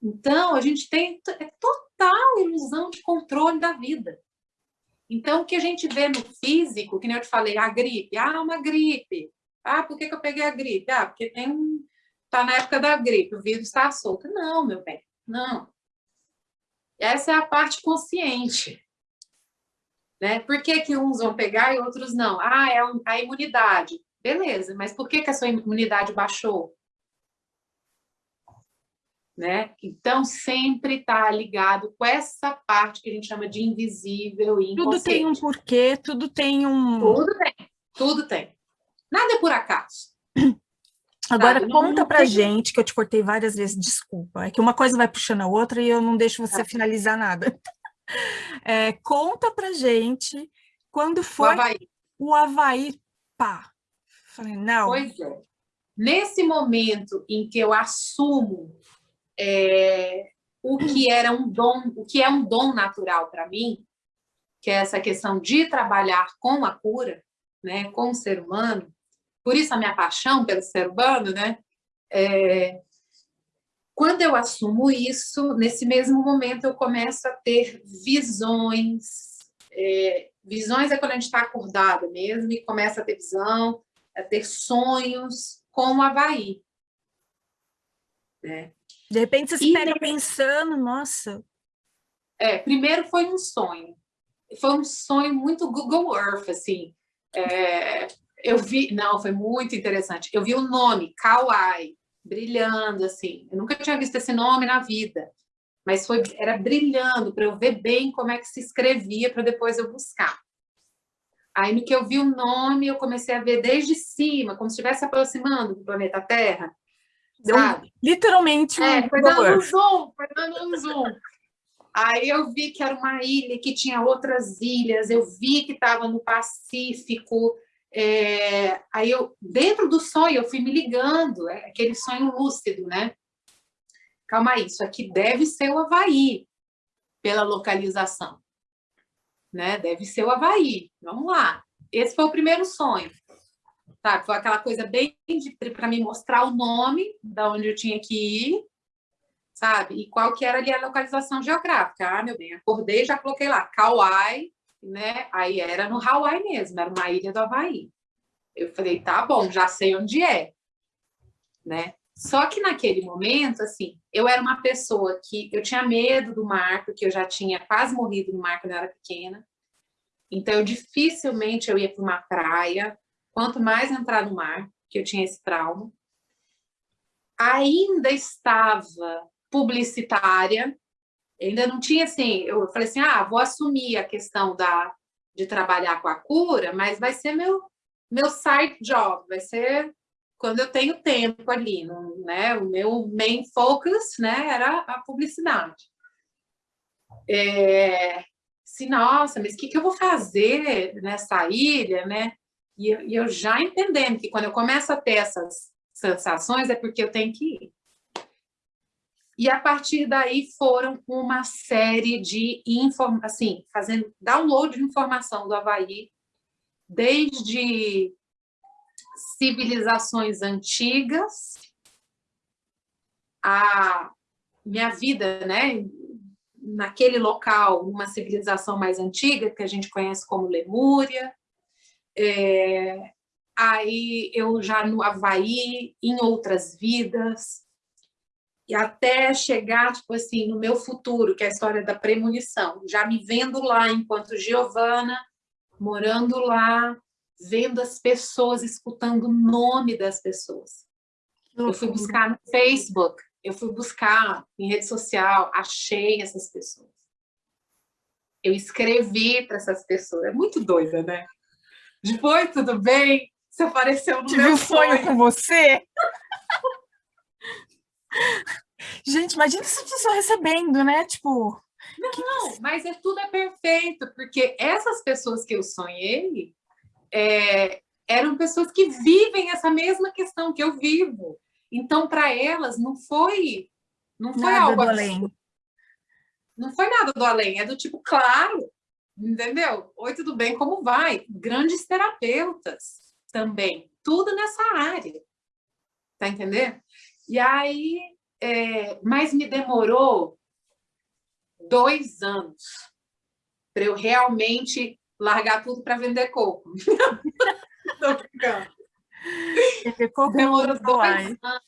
Speaker 2: Então, a gente tem é total ilusão de controle da vida. Então, o que a gente vê no físico, que nem eu te falei, a gripe, ah, uma gripe. Ah, por que, que eu peguei a gripe? Ah, porque tem um... Está na época da gripe, o vírus está solto. Não, meu bem, não. Essa é a parte consciente. Né? Por que, que uns vão pegar e outros não? Ah, é a imunidade. Beleza, mas por que, que a sua imunidade baixou? Né? Então, sempre está ligado com essa parte que a gente chama de invisível e
Speaker 1: Tudo tem um porquê, tudo tem um...
Speaker 2: Tudo tem, tudo tem. Nada é por acaso.
Speaker 1: Agora, conta pra gente, que eu te cortei várias vezes, desculpa, é que uma coisa vai puxando a outra e eu não deixo você ah. finalizar nada. É, conta pra gente quando foi o Havaí, o Havaí pá. Falei, não.
Speaker 2: Pois é. Nesse momento em que eu assumo é, o que era um dom, o que é um dom natural para mim, que é essa questão de trabalhar com a cura, né, com o ser humano, por isso a minha paixão pelo ser humano, né? É, quando eu assumo isso, nesse mesmo momento eu começo a ter visões. É, visões é quando a gente está acordado mesmo e começa a ter visão, a ter sonhos com o Havaí.
Speaker 1: Né? De repente você se pega pensando, nossa...
Speaker 2: É, primeiro foi um sonho. Foi um sonho muito Google Earth, assim. É, eu vi... Não, foi muito interessante. Eu vi o nome, Kauai brilhando, assim. Eu nunca tinha visto esse nome na vida, mas foi, era brilhando para eu ver bem como é que se escrevia para depois eu buscar. Aí, no que eu vi o nome, eu comecei a ver desde cima, como se estivesse aproximando do planeta Terra, sabe?
Speaker 1: Literalmente um
Speaker 2: É, foi dando um zoom, foi dando um zoom. Aí eu vi que era uma ilha, que tinha outras ilhas, eu vi que estava no Pacífico, é, aí eu, dentro do sonho, eu fui me ligando, é aquele sonho lúcido, né? Calma aí, isso aqui deve ser o Havaí, pela localização. Né? Deve ser o Havaí, vamos lá. Esse foi o primeiro sonho. Tá, foi aquela coisa bem para me mostrar o nome da onde eu tinha que ir, sabe? E qual que era ali a localização geográfica. Ah, meu bem, acordei já coloquei lá, Kauai, né? Aí era no Hawaii mesmo, era uma ilha do Havaí. Eu falei, tá bom, já sei onde é, né? Só que naquele momento, assim, eu era uma pessoa que eu tinha medo do mar, porque eu já tinha quase morrido no mar quando eu era pequena. Então, eu, dificilmente eu ia para uma praia, quanto mais entrar no mar, que eu tinha esse trauma. Ainda estava publicitária, ainda não tinha assim, eu falei assim, ah, vou assumir a questão da, de trabalhar com a cura, mas vai ser meu, meu side job, vai ser quando eu tenho tempo ali, né? O meu main focus, né, era a publicidade. É, se, nossa, mas o que, que eu vou fazer nessa ilha, né? E, e eu já entendendo que quando eu começo a ter essas sensações é porque eu tenho que ir. E a partir daí foram uma série de informações, assim, fazendo download de informação do Havaí, desde civilizações antigas, a minha vida, né, naquele local, uma civilização mais antiga, que a gente conhece como Lemúria, é, aí eu já no Havaí, em outras vidas, e até chegar, tipo assim, no meu futuro, que é a história da premonição, já me vendo lá enquanto Giovana, morando lá, vendo as pessoas, escutando o nome das pessoas. Eu fui buscar no Facebook, eu fui buscar em rede social, achei essas pessoas. Eu escrevi para essas pessoas. É muito doida, né? Depois, tudo bem? Você apareceu no Tive meu um sonho.
Speaker 1: sonho com você? Gente, imagina essa pessoa recebendo, né? Tipo...
Speaker 2: Não, mas é, tudo é perfeito, porque essas pessoas que eu sonhei é, eram pessoas que vivem essa mesma questão que eu vivo. Então, para elas, não foi, não foi
Speaker 1: nada
Speaker 2: algo
Speaker 1: além.
Speaker 2: Não foi nada do além, é do tipo, claro, entendeu? Oi, tudo bem, como vai? Grandes terapeutas também, tudo nessa área tá entendendo? E aí, é, mas me demorou dois anos para eu realmente largar tudo para vender coco. Tô brincando.
Speaker 1: Vender coco Demorou dois anos,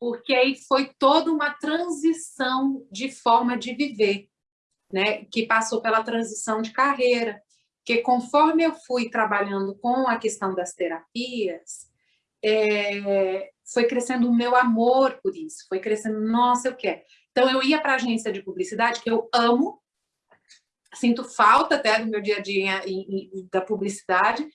Speaker 2: porque aí foi toda uma transição de forma de viver, né? que passou pela transição de carreira, que conforme eu fui trabalhando com a questão das terapias, é, foi crescendo o meu amor por isso, foi crescendo, nossa, eu quero. Então, eu ia para a agência de publicidade, que eu amo, sinto falta até do meu dia a dia da publicidade,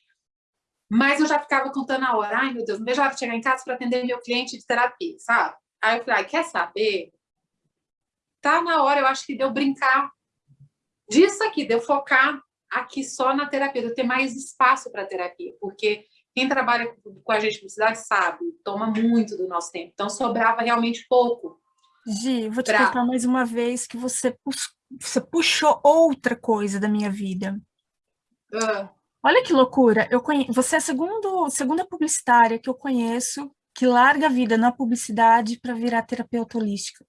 Speaker 2: mas eu já ficava contando a hora, ai meu Deus, não vejo a hora de chegar em casa para atender meu cliente de terapia, sabe? Aí eu falei, quer saber? Tá na hora, eu acho que deu brincar disso aqui, deu focar aqui só na terapia, de ter mais espaço para terapia, porque quem trabalha com a gente de publicidade sabe, toma muito do nosso tempo, então sobrava realmente pouco.
Speaker 1: Gi, vou te pra... contar mais uma vez que você, você puxou outra coisa da minha vida. Uh. Olha que loucura, eu conhe... você é a segundo, segunda publicitária que eu conheço que larga a vida na publicidade para virar terapeuta holística.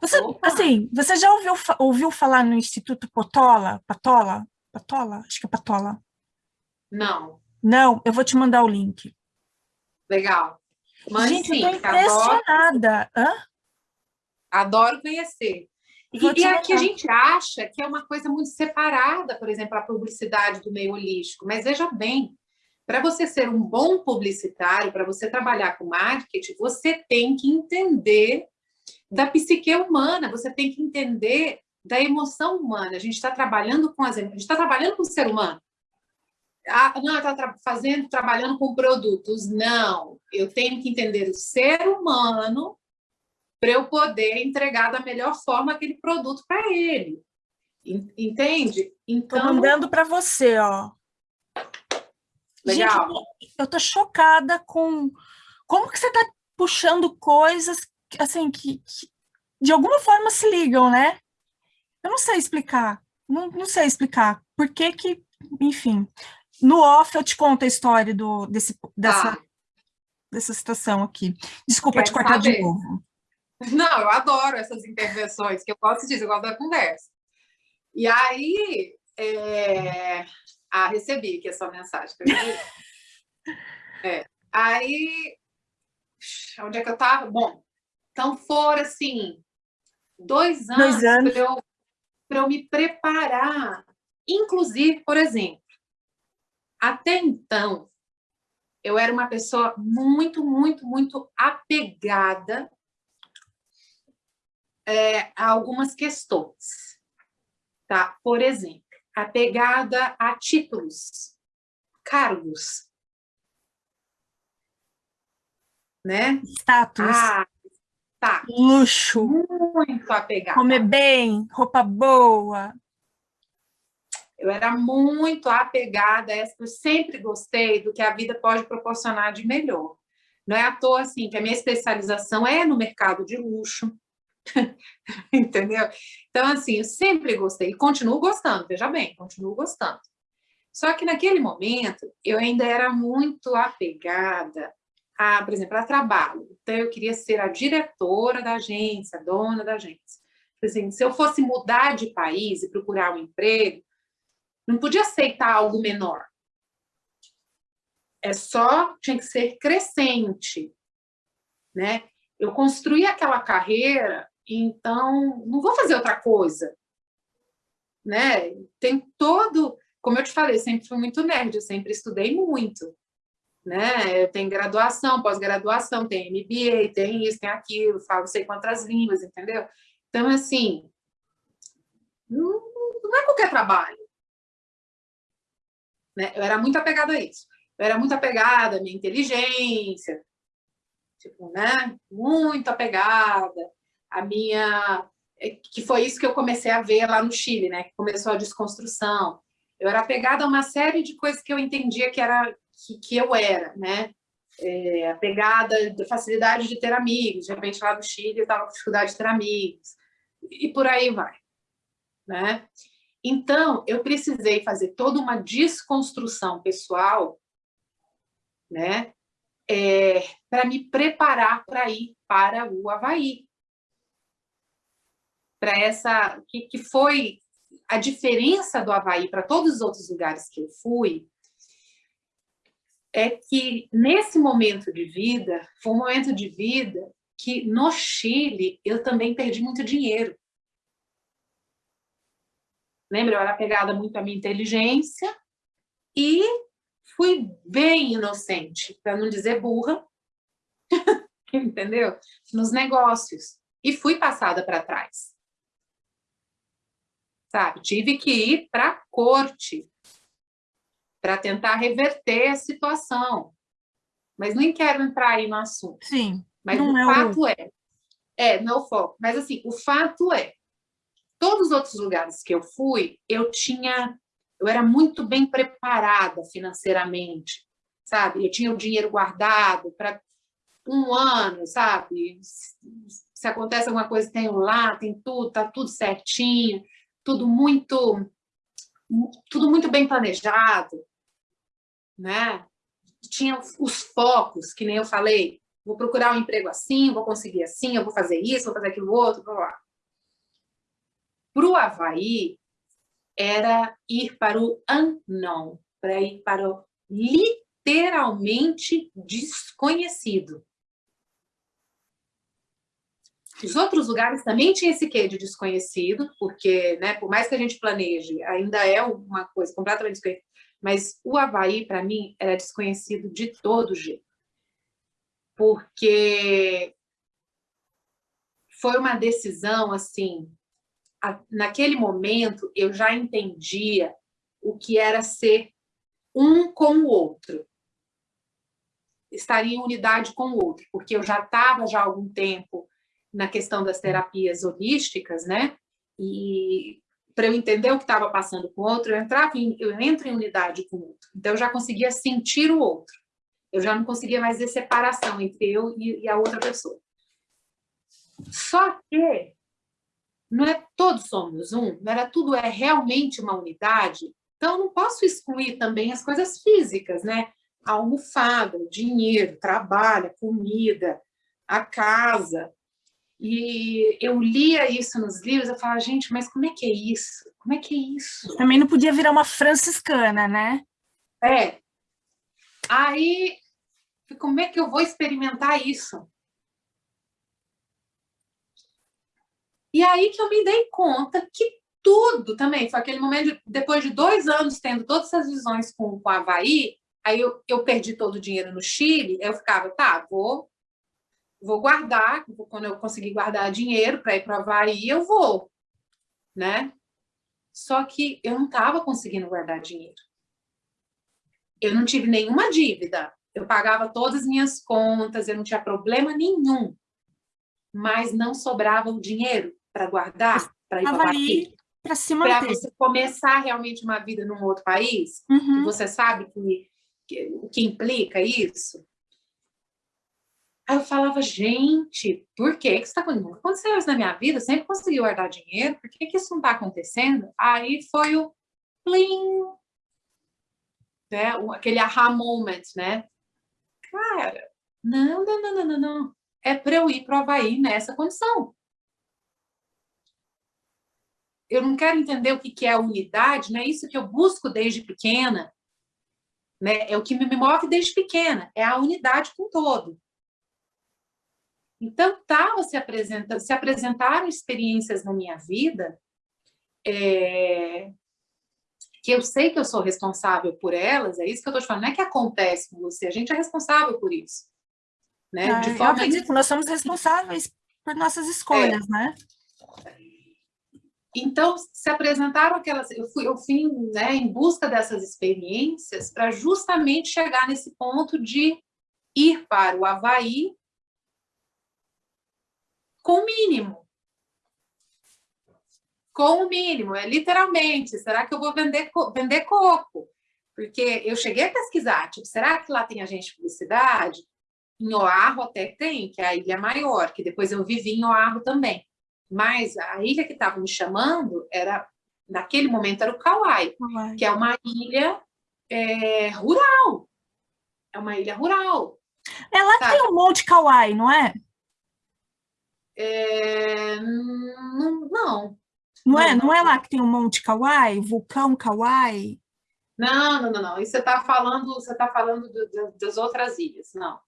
Speaker 1: Você, assim, você já ouviu, ouviu falar no Instituto Potola? Patola? Patola? Acho que é Patola.
Speaker 2: Não.
Speaker 1: Não, eu vou te mandar o link.
Speaker 2: Legal.
Speaker 1: Mas, Gente, sim, eu tô impressionada.
Speaker 2: Adoro, Hã? adoro conhecer. E, e aqui a gente acha que é uma coisa muito separada, por exemplo, a publicidade do meio holístico. Mas veja bem, para você ser um bom publicitário, para você trabalhar com marketing, você tem que entender da psique humana, você tem que entender da emoção humana. A gente está trabalhando com as, a gente está trabalhando com o ser humano. Ah, não, está tra fazendo, trabalhando com produtos. Não, eu tenho que entender o ser humano para eu poder entregar da melhor forma aquele produto para ele. Entende?
Speaker 1: Então... Estou mandando para você, ó.
Speaker 2: Legal.
Speaker 1: Gente, eu tô chocada com como que você está puxando coisas assim que, que, de alguma forma se ligam, né? Eu não sei explicar, não, não sei explicar por que que, enfim. No off eu te conto a história do, desse, dessa, ah. dessa situação aqui. Desculpa Quer te cortar saber? de novo.
Speaker 2: Não, eu adoro essas intervenções, que eu gosto disso, eu gosto da conversa. E aí, é... ah, recebi aqui a sua mensagem. é. Aí, onde é que eu estava? Bom, então foram assim, dois anos, anos. para eu, eu me preparar. Inclusive, por exemplo, até então, eu era uma pessoa muito, muito, muito apegada é, algumas questões. Tá? Por exemplo, a pegada a títulos, cargos. Né?
Speaker 1: Status.
Speaker 2: Ah, tá.
Speaker 1: Luxo.
Speaker 2: Muito apegada.
Speaker 1: Comer bem, roupa boa.
Speaker 2: Eu era muito apegada, eu sempre gostei do que a vida pode proporcionar de melhor. Não é à toa, assim, que a minha especialização é no mercado de luxo, Entendeu? Então, assim, eu sempre gostei, e continuo gostando, veja bem, continuo gostando. Só que naquele momento, eu ainda era muito apegada a, por exemplo, a trabalho. Então, eu queria ser a diretora da agência, a dona da agência. Assim, se eu fosse mudar de país e procurar um emprego, não podia aceitar algo menor. É só, tinha que ser crescente, né? Eu construí aquela carreira então, não vou fazer outra coisa. Né? Tem todo... Como eu te falei, sempre fui muito nerd, eu sempre estudei muito. Né? Tenho graduação, pós-graduação, tem MBA, tem isso, tem aquilo, falo sei quantas línguas, entendeu? Então, assim, não é qualquer trabalho. Né? Eu era muito apegada a isso. Eu era muito apegada à minha inteligência, tipo, né? Muito apegada a minha... É, que foi isso que eu comecei a ver lá no Chile, né? Que começou a desconstrução. Eu era apegada a uma série de coisas que eu entendia que, era, que, que eu era, né? É, apegada da facilidade de ter amigos. De repente, lá no Chile, eu estava com dificuldade de ter amigos. E por aí vai, né? Então, eu precisei fazer toda uma desconstrução pessoal, né? é, para me preparar para ir para o Havaí. Para essa, que, que foi a diferença do Havaí para todos os outros lugares que eu fui, é que nesse momento de vida, foi um momento de vida que no Chile eu também perdi muito dinheiro. Lembra? Eu era pegada muito à minha inteligência e fui bem inocente, para não dizer burra, entendeu? Nos negócios. E fui passada para trás. Sabe? Tive que ir para a corte para tentar reverter a situação. Mas nem quero entrar aí no assunto.
Speaker 1: Sim.
Speaker 2: Mas o é fato o... é, é, não é o foco, mas assim, o fato é, todos os outros lugares que eu fui, eu tinha, eu era muito bem preparada financeiramente, sabe? Eu tinha o dinheiro guardado para um ano, sabe? Se acontece alguma coisa, tenho lá, tem tudo, tá tudo certinho, tudo muito, tudo muito bem planejado, né? Tinha os focos, que nem eu falei, vou procurar um emprego assim, vou conseguir assim, eu vou fazer isso, vou fazer aquilo outro, blá, blá. Para o Havaí, era ir para o unknown, para ir para o literalmente desconhecido. Os outros lugares também tinham esse quê de desconhecido, porque, né, por mais que a gente planeje, ainda é uma coisa completamente desconhecida, mas o Havaí, para mim, era desconhecido de todo jeito porque foi uma decisão, assim, naquele momento eu já entendia o que era ser um com o outro, estar em unidade com o outro, porque eu já estava já há algum tempo na questão das terapias holísticas, né? E para eu entender o que estava passando com o outro, eu entrava em, eu entro em unidade com o outro. Então eu já conseguia sentir o outro. Eu já não conseguia mais ver separação entre eu e, a outra pessoa. Só que não é todos somos um, não era tudo é realmente uma unidade, então eu não posso excluir também as coisas físicas, né? A almofada, o dinheiro, trabalho, a comida, a casa. E eu lia isso nos livros, eu falava, gente, mas como é que é isso? Como é que é isso?
Speaker 1: Também não podia virar uma franciscana, né?
Speaker 2: É. Aí como é que eu vou experimentar isso? E aí que eu me dei conta que tudo também, foi aquele momento, de, depois de dois anos tendo todas essas visões com, com o Havaí, aí eu, eu perdi todo o dinheiro no Chile, eu ficava, tá, vou, vou guardar, quando eu conseguir guardar dinheiro para ir para o Havaí, eu vou, né? Só que eu não estava conseguindo guardar dinheiro. Eu não tive nenhuma dívida, eu pagava todas as minhas contas, eu não tinha problema nenhum, mas não sobrava o dinheiro para guardar, para ir para aqui.
Speaker 1: Para se manter.
Speaker 2: Para você começar realmente uma vida num outro país, uhum. você sabe que, que, o que implica isso. Aí eu falava, gente, por que que isso está acontecendo? aconteceu isso na minha vida, sempre consegui guardar dinheiro, por que que isso não está acontecendo? Aí foi o plim, né? aquele aha moment, né? Cara, não, não, não, não, não, É para eu ir para o Havaí nessa condição. Eu não quero entender o que é a unidade, não é isso que eu busco desde pequena, né? é o que me move desde pequena, é a unidade com todo. Então, tá, se, apresenta, se apresentaram experiências na minha vida é, que eu sei que eu sou responsável por elas, é isso que eu estou te falando, não é que acontece com você, a gente é responsável por isso. Né?
Speaker 1: Ah, de forma... Eu acredito que nós somos responsáveis por nossas escolhas, é. né?
Speaker 2: Então, se apresentaram aquelas... Eu fui, eu fui né, em busca dessas experiências para justamente chegar nesse ponto de ir para o Havaí com o mínimo, com o mínimo, é literalmente, será que eu vou vender, vender coco? Porque eu cheguei a pesquisar, tipo, será que lá tem agente de publicidade? Em Oahu até tem, que é a ilha maior, que depois eu vivi em Oahu também. Mas a ilha que estava me chamando era, naquele momento, era o Kauai, que é uma ilha é, rural. É uma ilha rural.
Speaker 1: É lá que tem o Monte Kauai, não é?
Speaker 2: é não, não.
Speaker 1: Não é? Não é lá que tem o Monte Kauai, vulcão Kauai?
Speaker 2: Não, não, não, não. Isso você está falando, você tá falando do, do, das outras ilhas, não.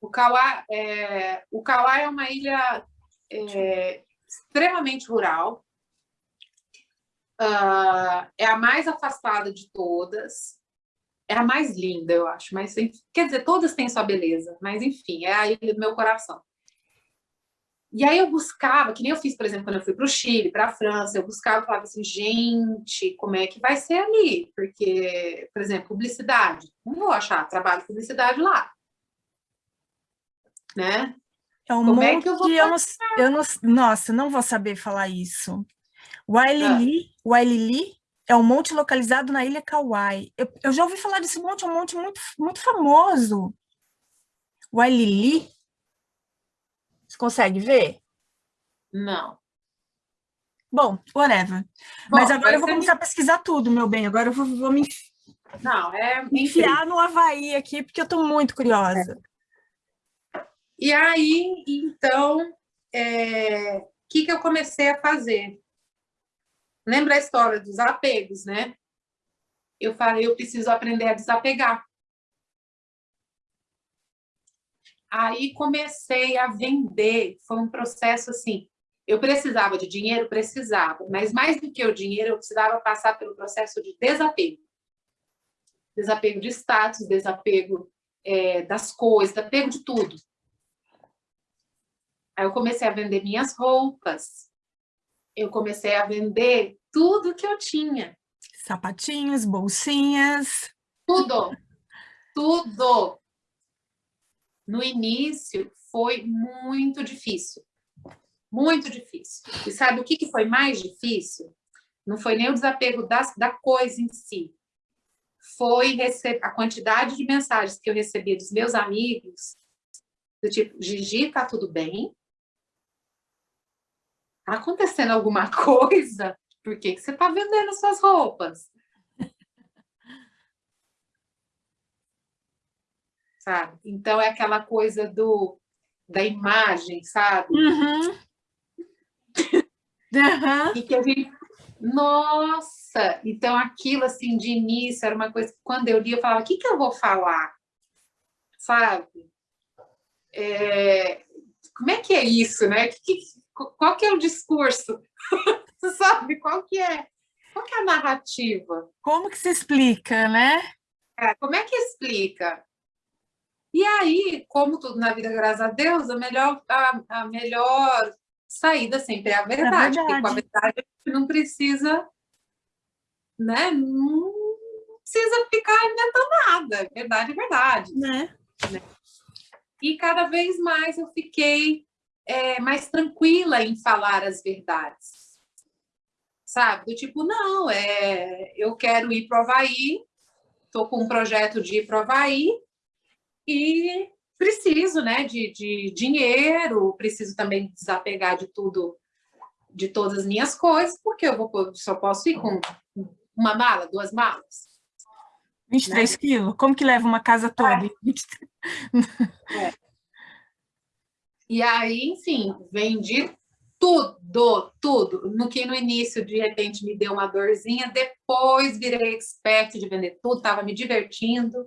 Speaker 2: O Kauai é, o Kauai é uma ilha é, extremamente rural, uh, é a mais afastada de todas, é a mais linda, eu acho, mas quer dizer, todas têm sua beleza, mas enfim, é a ilha do meu coração. E aí eu buscava, que nem eu fiz, por exemplo, quando eu fui para o Chile, para a França, eu buscava falava assim, gente, como é que vai ser ali? Porque, por exemplo, publicidade, não vou achar trabalho de publicidade lá. Né?
Speaker 1: É um como monte é que eu vou eu não, eu não, Nossa, não vou saber falar isso. Wailili, ah. Wailili é um monte localizado na ilha Kauai. Eu, eu já ouvi falar desse monte, é um monte muito, muito famoso. Wailili você consegue ver?
Speaker 2: Não.
Speaker 1: Bom, whatever. Bom, Mas agora eu vou começar a pesquisar tudo, meu bem. Agora eu vou, vou me
Speaker 2: Não, é
Speaker 1: enfiar no Havaí aqui, porque eu estou muito curiosa.
Speaker 2: E aí, então, o é... que, que eu comecei a fazer? Lembra a história dos apegos, né? Eu falei, eu preciso aprender a desapegar. Aí comecei a vender, foi um processo assim, eu precisava de dinheiro? Precisava, mas mais do que o dinheiro, eu precisava passar pelo processo de desapego. Desapego de status, desapego é, das coisas, desapego de tudo. Aí eu comecei a vender minhas roupas, eu comecei a vender tudo que eu tinha.
Speaker 1: Sapatinhos, bolsinhas.
Speaker 2: Tudo, tudo no início foi muito difícil. Muito difícil. E sabe o que, que foi mais difícil? Não foi nem o desapego das, da coisa em si. Foi a quantidade de mensagens que eu recebia dos meus amigos, do tipo, Gigi, tá tudo bem? Tá acontecendo alguma coisa? Por que, que você tá vendendo suas roupas? sabe? Então, é aquela coisa do, da imagem, sabe?
Speaker 1: Uhum. uhum.
Speaker 2: e que a gente... Nossa! Então, aquilo, assim, de início, era uma coisa que, quando eu li, eu falava, o que, que eu vou falar? Sabe? É... Como é que é isso, né? Que, que, qual que é o discurso? sabe? Qual que é? Qual que é a narrativa?
Speaker 1: Como que se explica, né?
Speaker 2: É, como é que explica? E aí, como tudo na vida, graças a Deus, a melhor, a, a melhor saída sempre é a verdade, é verdade. porque com a verdade a gente não precisa, né, não precisa ficar inventando nada, verdade é verdade.
Speaker 1: Né?
Speaker 2: né? E cada vez mais eu fiquei é, mais tranquila em falar as verdades, sabe? Do tipo, não, é, eu quero ir para o Havaí, estou com um projeto de ir para o Havaí, e preciso né, de, de dinheiro, preciso também desapegar de tudo, de todas as minhas coisas, porque eu vou, só posso ir com uma mala, duas malas.
Speaker 1: 23 né? quilos? Como que leva uma casa toda?
Speaker 2: É. é. E aí, enfim, vendi tudo, tudo. No que no início, de repente, me deu uma dorzinha, depois virei expert de vender tudo, estava me divertindo,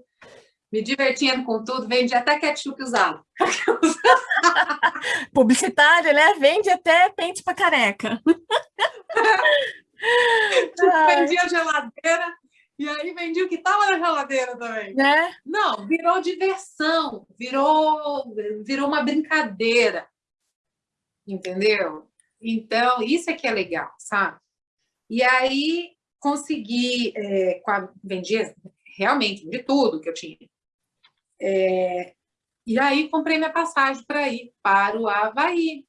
Speaker 2: me divertindo com tudo, vende até ketchup usado.
Speaker 1: Publicitário, né? Vende até pente para careca.
Speaker 2: Vendia geladeira, e aí vendi o que estava na geladeira também.
Speaker 1: Né?
Speaker 2: Não, virou diversão, virou, virou uma brincadeira. Entendeu? Então, isso é que é legal, sabe? E aí, consegui, é, vendi realmente de tudo que eu tinha. É, e aí comprei minha passagem para ir para o Havaí.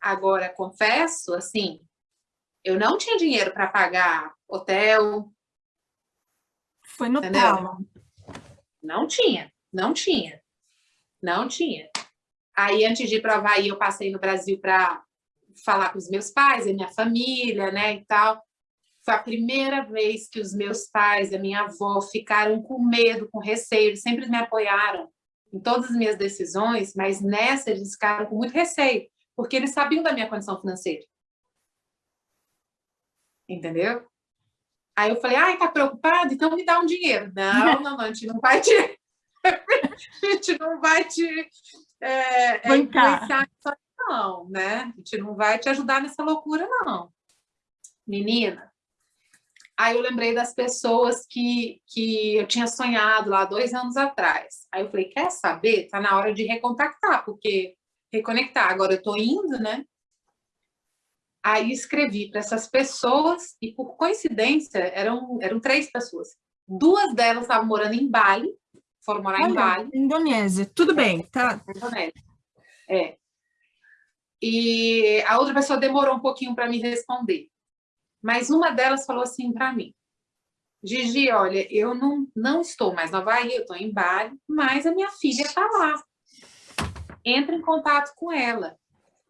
Speaker 2: Agora, confesso, assim, eu não tinha dinheiro para pagar hotel.
Speaker 1: Foi no tal.
Speaker 2: Não tinha, não tinha, não tinha. Aí, antes de ir para o Havaí, eu passei no Brasil para falar com os meus pais, a minha família, né, e tal. Foi a primeira vez que os meus pais, a minha avó, ficaram com medo, com receio, eles sempre me apoiaram. em todas as minhas decisões, mas nessa eles ficaram com muito receio, porque eles sabiam da minha condição financeira. Entendeu? Aí eu falei, ai, tá preocupado? Então me dá um dinheiro. Não, não, não, a gente não vai te... a gente não vai te... É, é influenciar não, né? A gente não vai te ajudar nessa loucura, não. Menina, Aí eu lembrei das pessoas que, que eu tinha sonhado lá dois anos atrás. Aí eu falei, quer saber? Tá na hora de recontactar, porque reconectar. Agora eu tô indo, né? Aí escrevi para essas pessoas e, por coincidência, eram, eram três pessoas. Duas delas estavam morando em Bali, foram morar Olha, em Bali.
Speaker 1: Indonésia, tudo bem, tá?
Speaker 2: Indonésia, é. E a outra pessoa demorou um pouquinho para me responder. Mas uma delas falou assim para mim, Gigi, olha, eu não, não estou mais na Havaí, eu estou em Bali, mas a minha filha está lá. Entra em contato com ela.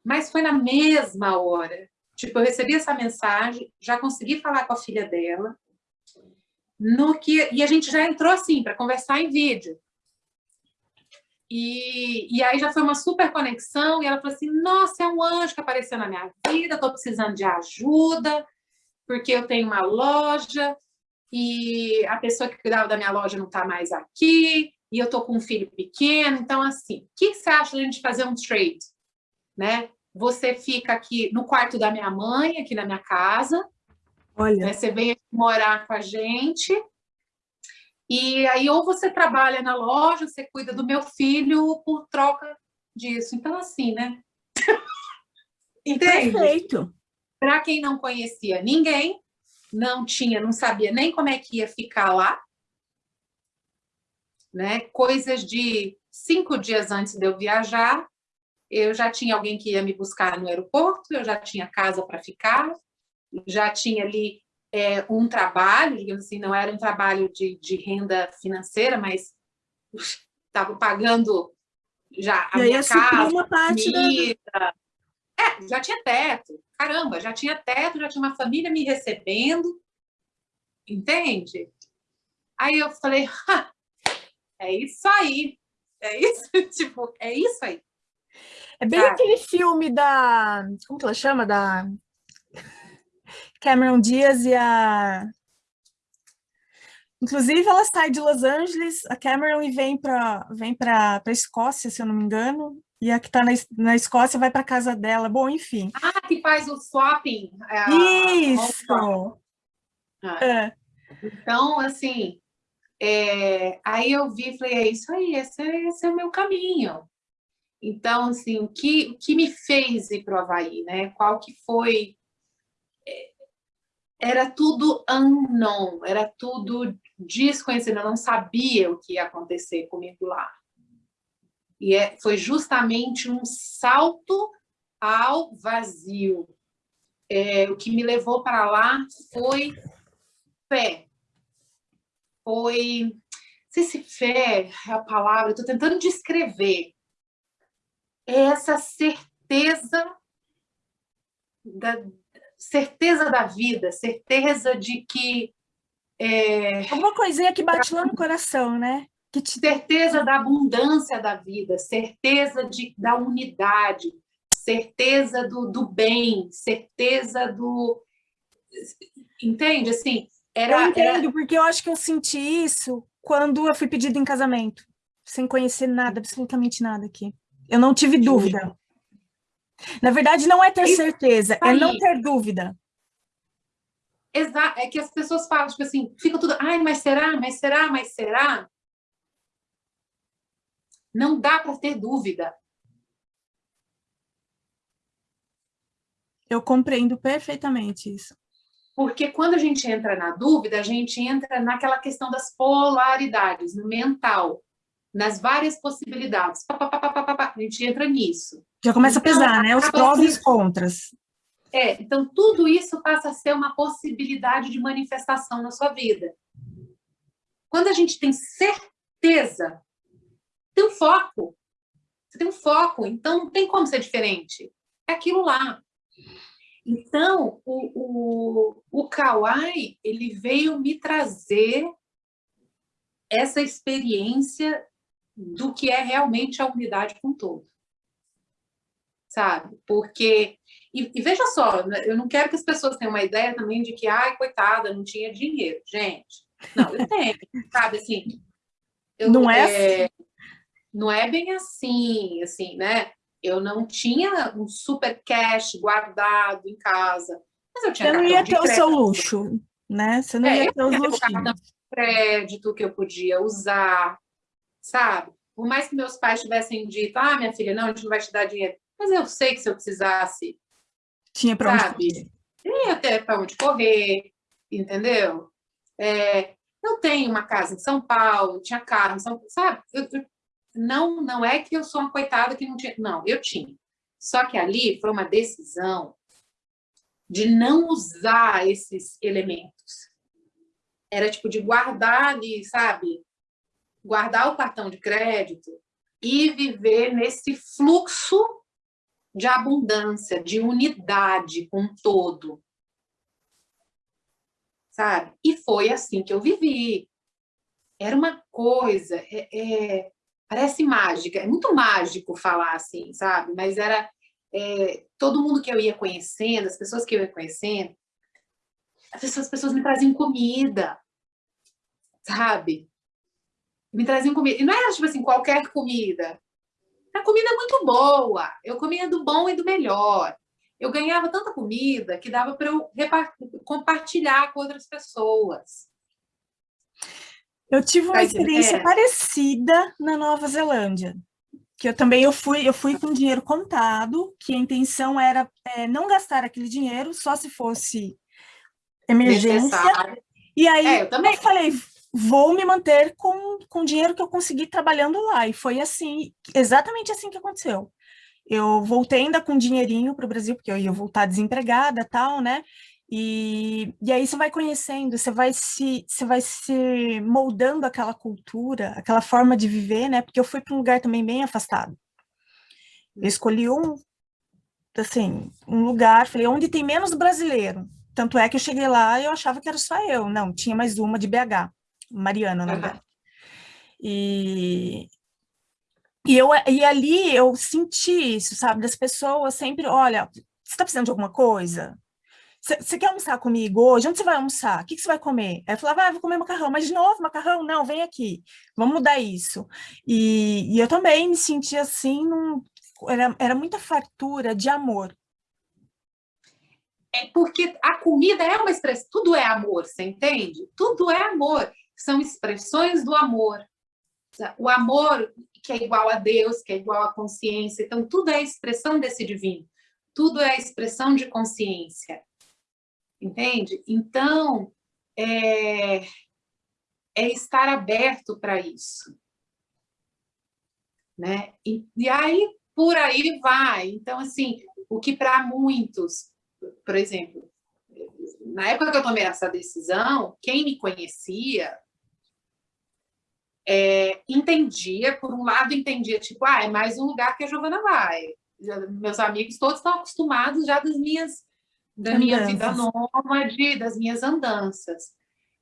Speaker 2: Mas foi na mesma hora. Tipo, eu recebi essa mensagem, já consegui falar com a filha dela, no que e a gente já entrou assim para conversar em vídeo. E, e aí já foi uma super conexão, e ela falou assim, nossa, é um anjo que apareceu na minha vida, estou precisando de ajuda, porque eu tenho uma loja e a pessoa que cuidava da minha loja não está mais aqui, e eu estou com um filho pequeno, então assim, o que, você acha de a gente fazer um trade? Né? Você fica aqui no quarto da minha mãe, aqui na minha casa, Olha. Né? você vem morar com a gente, e aí ou você trabalha na loja, você cuida do meu filho por troca disso. Então assim, né?
Speaker 1: Entende? Perfeito.
Speaker 2: Para quem não conhecia ninguém, não tinha, não sabia nem como é que ia ficar lá, né? Coisas de cinco dias antes de eu viajar, eu já tinha alguém que ia me buscar no aeroporto, eu já tinha casa para ficar, já tinha ali é, um trabalho, digamos assim, não era um trabalho de, de renda financeira, mas estava pagando já a e minha casa, uma parte comida, da... É, já tinha teto. Caramba, já tinha teto, já tinha uma família me recebendo. Entende? Aí eu falei, é isso aí. É isso, tipo, é isso aí.
Speaker 1: É bem Cara. aquele filme da... Como que ela chama? Da Cameron Diaz e a... Inclusive, ela sai de Los Angeles, a Cameron, e vem para vem a Escócia, se eu não me engano, e a que está na, na Escócia vai para casa dela. Bom, enfim.
Speaker 2: Ah, que faz o swapping.
Speaker 1: É Isso!
Speaker 2: Ah. É. Então, assim, é, aí eu vi e falei, é isso aí, esse, é, esse é o meu caminho. Então, assim, o que, o que me fez ir para o Havaí, né? Qual que foi... É, era tudo unknown, era tudo desconhecido, eu não sabia o que ia acontecer comigo lá. E é, foi justamente um salto ao vazio. É, o que me levou para lá foi fé. Foi... Não sei se fé é a palavra, estou tentando descrever. É essa certeza da certeza da vida, certeza de que... É...
Speaker 1: Uma coisinha que bate lá no coração, né?
Speaker 2: que te... certeza da abundância da vida, certeza de, da unidade, certeza do, do bem, certeza do... Entende? Assim,
Speaker 1: era, eu entendo, era... porque eu acho que eu senti isso quando eu fui pedido em casamento, sem conhecer nada, absolutamente nada aqui. Eu não tive dúvida. Na verdade, não é ter certeza, é não ter dúvida.
Speaker 2: Exato, é que as pessoas falam, tipo assim, fica tudo, ai, mas será, mas será, mas será? Não dá para ter dúvida.
Speaker 1: Eu compreendo perfeitamente isso.
Speaker 2: Porque quando a gente entra na dúvida, a gente entra naquela questão das polaridades, no mental, nas várias possibilidades. A gente entra nisso.
Speaker 1: Já começa então, a pesar, né? Os prós e os contras.
Speaker 2: É, então tudo isso passa a ser uma possibilidade de manifestação na sua vida. Quando a gente tem certeza tem um foco. Você tem um foco, então não tem como ser diferente. É aquilo lá. Então, o, o, o Kawai, ele veio me trazer essa experiência do que é realmente a unidade com todo. Sabe? Porque... E, e, veja só, né, eu não quero que as pessoas tenham uma ideia também de que, ai, coitada, não tinha dinheiro. Gente, não, eu tenho, sabe? Assim, eu,
Speaker 1: não é, é assim?
Speaker 2: Não é bem assim, assim, né? Eu não tinha um super cash guardado em casa, mas eu tinha
Speaker 1: Você não ia ter o seu luxo, né? Você não
Speaker 2: é,
Speaker 1: ia ter os luxos.
Speaker 2: crédito que eu podia usar, sabe? Por mais que meus pais tivessem dito, ah, minha filha, não, a gente não vai te dar dinheiro. Mas eu sei que se eu precisasse,
Speaker 1: tinha para onde correr.
Speaker 2: Tinha até para onde correr, entendeu? É, eu tenho uma casa em São Paulo, tinha carro em São Paulo, sabe? Eu, eu, não, não é que eu sou uma coitada que não tinha, não, eu tinha. Só que ali foi uma decisão de não usar esses elementos. Era tipo de guardar ali, sabe? Guardar o cartão de crédito e viver nesse fluxo de abundância, de unidade com todo sabe? E foi assim que eu vivi. Era uma coisa, é, é, parece mágica, é muito mágico falar assim, sabe? Mas era é, todo mundo que eu ia conhecendo, as pessoas que eu ia conhecendo, as pessoas, as pessoas me traziam comida, sabe? Me traziam comida. E não era, tipo assim, qualquer comida. Era comida muito boa. Eu comia do bom e do melhor eu ganhava tanta comida que dava para eu compartilhar com outras pessoas.
Speaker 1: Eu tive uma experiência é. parecida na Nova Zelândia, que eu também eu fui, eu fui com dinheiro contado, que a intenção era é, não gastar aquele dinheiro, só se fosse emergência. Necessário. E aí é, eu, também. eu falei, vou me manter com, com o dinheiro que eu consegui trabalhando lá. E foi assim, exatamente assim que aconteceu eu voltei ainda com dinheirinho para o Brasil, porque eu ia voltar desempregada tal, né? E, e aí você vai conhecendo, você vai se você vai se moldando aquela cultura, aquela forma de viver, né? Porque eu fui para um lugar também bem afastado. Eu escolhi um, assim, um lugar, falei, onde tem menos brasileiro. Tanto é que eu cheguei lá e eu achava que era só eu. Não, tinha mais uma de BH, Mariana, na verdade. E, e, eu, e ali eu senti isso, sabe? Das pessoas sempre, olha, você está precisando de alguma coisa? Você quer almoçar comigo hoje? Onde você vai almoçar? O que, que você vai comer? Aí eu falava, ah, vou comer macarrão. Mas de novo, macarrão? Não, vem aqui. Vamos mudar isso. E, e eu também me senti assim, num, era, era muita fartura de amor.
Speaker 2: É porque a comida é uma expressão, tudo é amor, você entende? Tudo é amor. São expressões do amor. O amor que é igual a Deus, que é igual à consciência. Então, tudo é expressão desse divino. Tudo é expressão de consciência. Entende? Então, é, é estar aberto para isso. Né? E, e aí, por aí vai. Então, assim, o que para muitos, por exemplo, na época que eu tomei essa decisão, quem me conhecia é, entendia, por um lado entendia, tipo, ah, é mais um lugar que a Giovana vai. Meus amigos todos estão acostumados já das minhas, da andanças. minha vida nômade, das minhas andanças.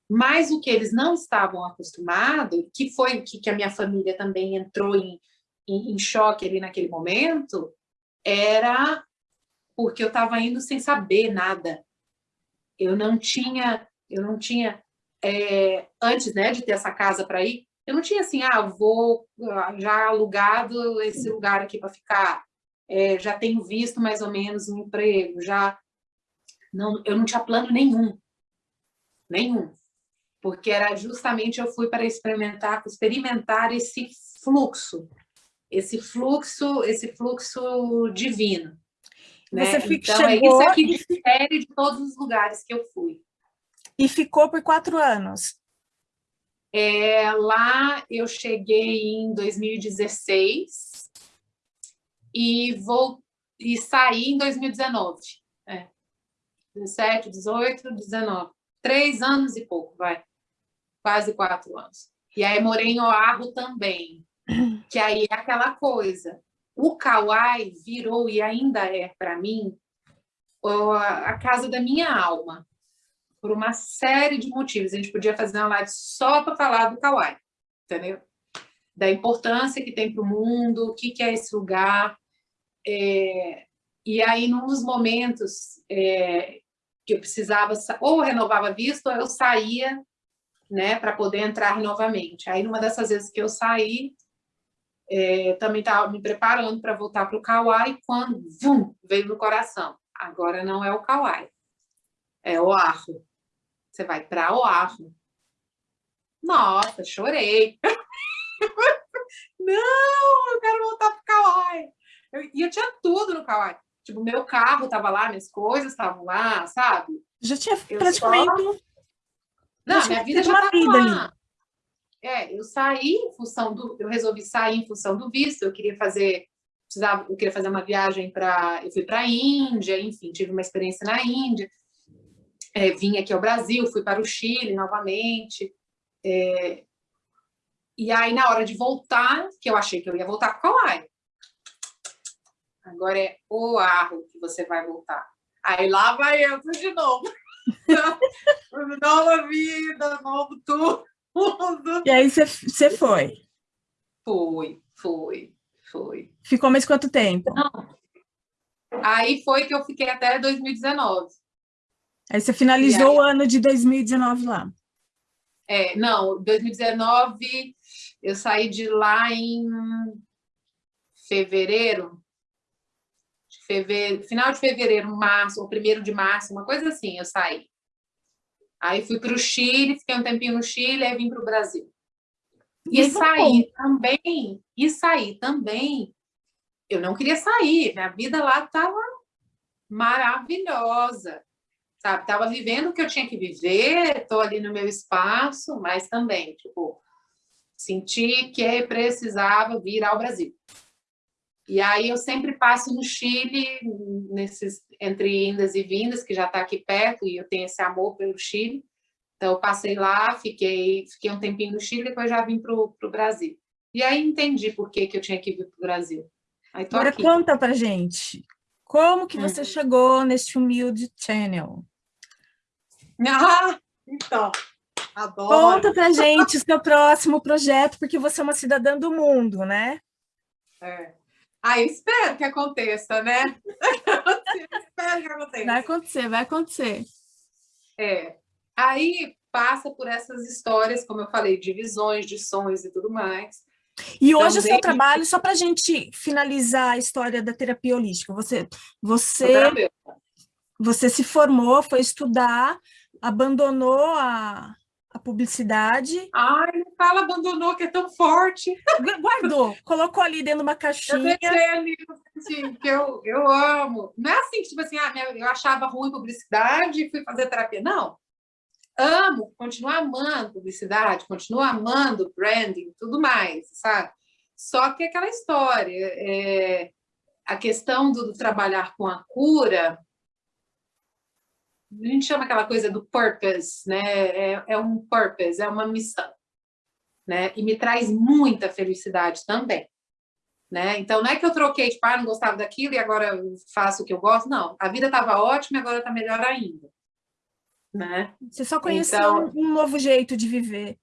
Speaker 2: Mas o que eles não estavam acostumados, que foi o que, que a minha família também entrou em, em, em choque ali naquele momento, era porque eu estava indo sem saber nada. Eu não tinha, eu não tinha é, antes né, de ter essa casa para ir, eu não tinha assim, ah, vou ah, já alugado esse lugar aqui para ficar, é, já tenho visto mais ou menos um emprego, já... Não, eu não tinha plano nenhum, nenhum, porque era justamente eu fui para experimentar, experimentar esse fluxo, esse fluxo, esse fluxo divino. Né? Você fica, então, é isso aqui difere de todos os lugares que eu fui.
Speaker 1: E ficou por quatro anos?
Speaker 2: É, lá eu cheguei em 2016 e, vou, e saí em 2019. É. 17, 18, 19. Três anos e pouco, vai. Quase quatro anos. E aí morei em Oahu também, que aí é aquela coisa. O Kauai virou, e ainda é para mim, a casa da minha alma por uma série de motivos. A gente podia fazer uma live só para falar do Kawaii, entendeu? da importância que tem para o mundo, o que, que é esse lugar. É, e aí, num dos momentos é, que eu precisava, ou renovava visto, ou eu saía né, para poder entrar novamente. Aí, numa dessas vezes que eu saí, é, também estava me preparando para voltar para o Kauai, quando vum, veio no coração. Agora não é o Kauai, é Oahu. Você vai para Oahu. Nossa, chorei. não, eu quero voltar para o Kauai. e eu tinha tudo no Kauai. Tipo, meu carro estava lá, minhas coisas estavam lá, sabe?
Speaker 1: Já tinha eu praticamente... Só...
Speaker 2: Não, minha vida já estava lá. Ali. É, eu saí em função do... Eu resolvi sair em função do visto, eu queria fazer... Precisava, eu queria fazer uma viagem para... Eu fui para a Índia, enfim, tive uma experiência na Índia. É, vim aqui ao Brasil, fui para o Chile novamente. É, e aí, na hora de voltar, que eu achei que eu ia voltar para o Kauai. Agora é o arro que você vai voltar. Aí lá vai eu de novo. Nova vida, novo tudo.
Speaker 1: E aí você foi?
Speaker 2: Foi, foi, foi.
Speaker 1: Ficou mais quanto tempo?
Speaker 2: Não. Aí foi que eu fiquei até 2019.
Speaker 1: Aí você finalizou aí... o ano de 2019 lá?
Speaker 2: É, não, 2019 eu saí de lá em fevereiro, fevereiro, final de fevereiro, março, ou primeiro de março, uma coisa assim, eu saí. Aí fui para o Chile, fiquei um tempinho no Chile, aí vim para o Brasil. E, e saí também, e saí também, eu não queria sair, minha vida lá estava maravilhosa, sabe? Estava vivendo o que eu tinha que viver, estou ali no meu espaço, mas também, tipo, senti que precisava vir ao Brasil. E aí eu sempre passo no Chile, nesses, entre indas e vindas, que já está aqui perto, e eu tenho esse amor pelo Chile. Então, eu passei lá, fiquei, fiquei um tempinho no Chile, depois já vim para o Brasil. E aí entendi por que, que eu tinha que vir para o Brasil.
Speaker 1: Agora aqui. conta para gente, como que você hum. chegou nesse humilde channel?
Speaker 2: Ah, então, adoro.
Speaker 1: Conta para gente o seu próximo projeto, porque você é uma cidadã do mundo, né?
Speaker 2: É. Ah, espero que aconteça, né? espero que aconteça.
Speaker 1: Vai acontecer, vai acontecer.
Speaker 2: É. Aí passa por essas histórias, como eu falei, de visões, de sonhos e tudo mais.
Speaker 1: E hoje Também... o seu trabalho, só para a gente finalizar a história da terapia holística, você, você, você se formou, foi estudar, abandonou a, a publicidade.
Speaker 2: Ai, não fala abandonou, que é tão forte.
Speaker 1: Guardou, colocou ali dentro de uma caixinha.
Speaker 2: Eu deixei ali, assim, que eu, eu amo. Não é assim, tipo assim, ah, eu achava ruim publicidade e fui fazer terapia. Não. Amo, continuo amando publicidade, continuo amando branding, tudo mais, sabe? Só que aquela história, é, a questão do, do trabalhar com a cura, a gente chama aquela coisa do purpose, né? É, é, um purpose, é uma missão, né? E me traz muita felicidade também, né? Então, não é que eu troquei, tipo, ah, não gostava daquilo e agora faço o que eu gosto, não. A vida estava ótima e agora está melhor ainda, né?
Speaker 1: Você só conheceu então, um novo jeito de viver.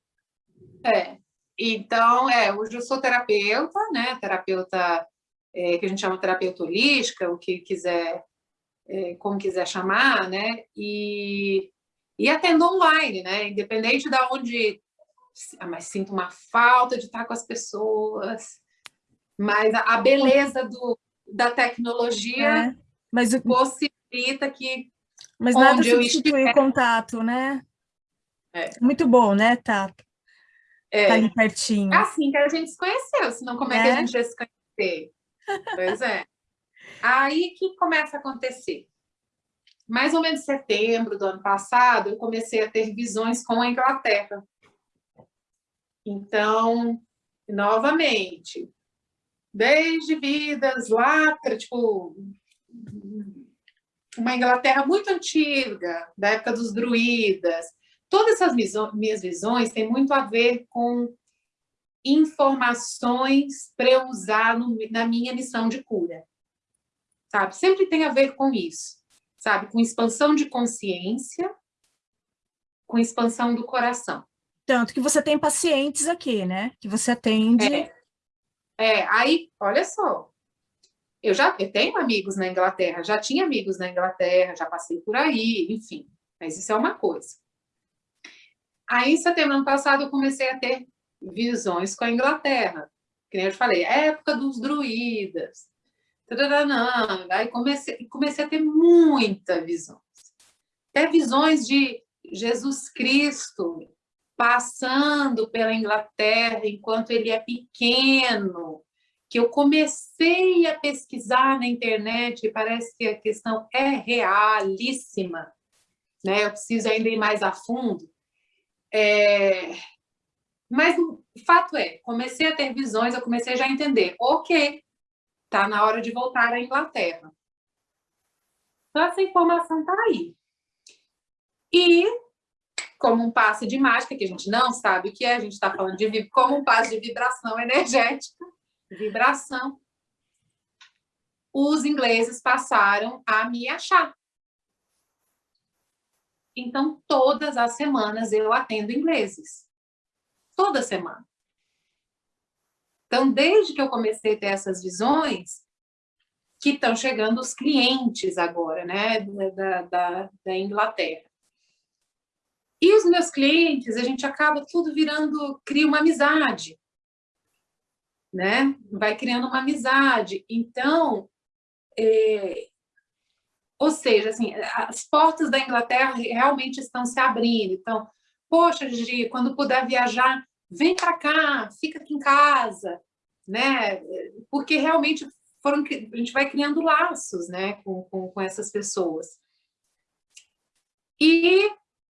Speaker 2: É. Então, é, hoje eu sou terapeuta, né? Terapeuta é, que a gente chama terapeuta holística, o que quiser é, como quiser chamar, né? E, e atendo online, né? Independente de onde... Ah, mas sinto uma falta de estar com as pessoas. Mas a, a beleza do, da tecnologia é, mas o... possibilita que
Speaker 1: Mas nada substitui o contato, né? É. Muito bom, né, Tato? É. Tá ali pertinho.
Speaker 2: É assim que a gente se conheceu, senão como é, é que a gente ia se conhecer? Pois é. Aí, que começa a acontecer? Mais ou menos em setembro do ano passado, eu comecei a ter visões com a Inglaterra. Então, novamente, desde vidas lá, tipo, uma Inglaterra muito antiga, da época dos druidas, todas essas minhas visões têm muito a ver com informações para eu usar no, na minha missão de cura sabe? Sempre tem a ver com isso, sabe? Com expansão de consciência, com expansão do coração.
Speaker 1: Tanto que você tem pacientes aqui, né? Que você atende.
Speaker 2: É, é aí, olha só, eu já eu tenho amigos na Inglaterra, já tinha amigos na Inglaterra, já passei por aí, enfim, mas isso é uma coisa. Aí, em setembro ano passado, eu comecei a ter visões com a Inglaterra, que nem eu te falei, época dos druidas, aí comecei, comecei a ter muitas visões, até visões de Jesus Cristo passando pela Inglaterra enquanto ele é pequeno, que eu comecei a pesquisar na internet e parece que a questão é realíssima, né? Eu preciso ainda ir mais a fundo. É... Mas o fato é, comecei a ter visões, eu comecei já a entender, ok, tá na hora de voltar à Inglaterra. Então, essa informação está aí. E, como um passe de mágica, que a gente não sabe o que é, a gente está falando de como um passe de vibração energética, vibração, os ingleses passaram a me achar. Então, todas as semanas eu atendo ingleses. Toda semana. Então, desde que eu comecei a ter essas visões, que estão chegando os clientes agora, né, da, da, da Inglaterra. E os meus clientes, a gente acaba tudo virando, cria uma amizade né? Vai criando uma amizade. Então, é, ou seja, assim, as portas da Inglaterra realmente estão se abrindo. Então, poxa, Gigi, quando puder viajar, vem para cá, fica aqui em casa, né? Porque realmente foram, a gente vai criando laços, né, com, com, com essas pessoas. E,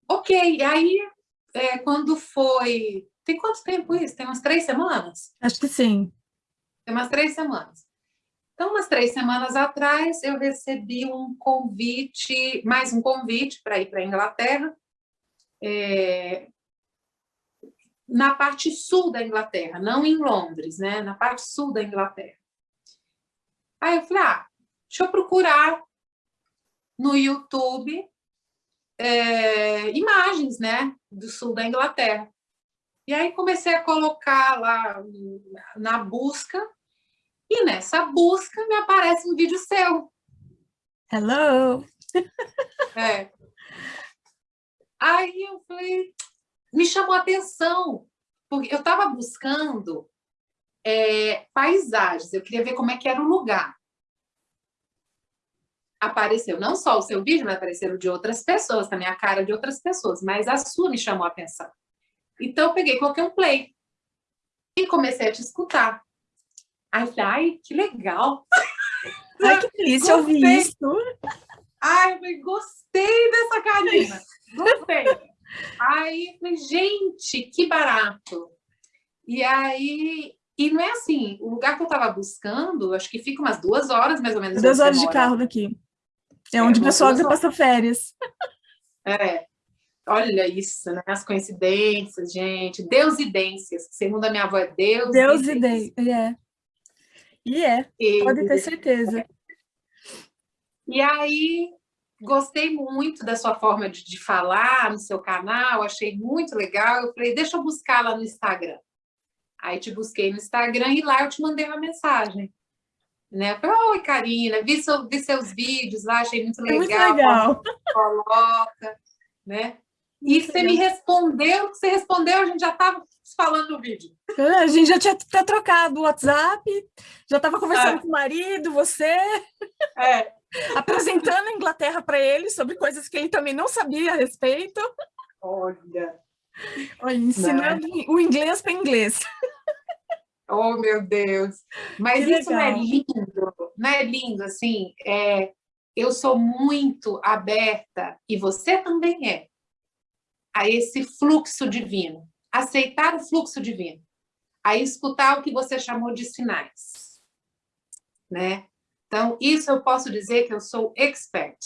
Speaker 2: ok, aí, é, quando foi tem quanto tempo isso? Tem umas três semanas?
Speaker 1: Acho que sim.
Speaker 2: Tem umas três semanas. Então, umas três semanas atrás, eu recebi um convite, mais um convite para ir para a Inglaterra, é, na parte sul da Inglaterra, não em Londres, né? na parte sul da Inglaterra. Aí eu falei, ah, deixa eu procurar no YouTube é, imagens né, do sul da Inglaterra. E aí comecei a colocar lá na busca, e nessa busca me aparece um vídeo seu.
Speaker 1: Hello!
Speaker 2: É. Aí eu falei, me chamou a atenção, porque eu estava buscando é, paisagens, eu queria ver como é que era o lugar. Apareceu não só o seu vídeo, mas apareceram de outras pessoas, também a cara de outras pessoas, mas a sua me chamou a atenção. Então, eu peguei, coloquei um play e comecei a te escutar. Aí falei, ai, que legal!
Speaker 1: Ai, que delícia ouvir isso!
Speaker 2: Ai, eu gostei dessa Karina! Gostei! Aí, falei, gente, que barato! E aí, e não é assim, o lugar que eu estava buscando, acho que fica umas duas horas, mais ou menos.
Speaker 1: Duas horas de carro daqui. É, é onde o pessoal passa férias.
Speaker 2: É, Olha isso, né? As coincidências, gente. Deusidências. Segundo a minha avó, é Deus.
Speaker 1: Deusidências. É. E é, e... pode ter certeza.
Speaker 2: E aí, gostei muito da sua forma de, de, falar no seu canal, achei muito legal. Eu falei, deixa eu buscar lá no Instagram. Aí te busquei no Instagram e lá eu te mandei uma mensagem. Né? Eu falei, oi, Karina, vi, seu, vi seus vídeos lá, achei muito legal.
Speaker 1: Muito legal.
Speaker 2: Coloca, né? E você me respondeu, você respondeu, a gente já estava falando no vídeo.
Speaker 1: É, a gente já tinha até trocado o WhatsApp, já estava conversando é. com o marido, você.
Speaker 2: É.
Speaker 1: Apresentando a Inglaterra para ele sobre coisas que ele também não sabia a respeito.
Speaker 2: Olha.
Speaker 1: Olha ensinando não. o inglês para inglês.
Speaker 2: Oh, meu Deus. Mas que isso legal. não é lindo, não é lindo, assim, é, eu sou muito aberta, e você também é, a esse fluxo divino, aceitar o fluxo divino, a escutar o que você chamou de sinais, né? Então, isso eu posso dizer que eu sou expert.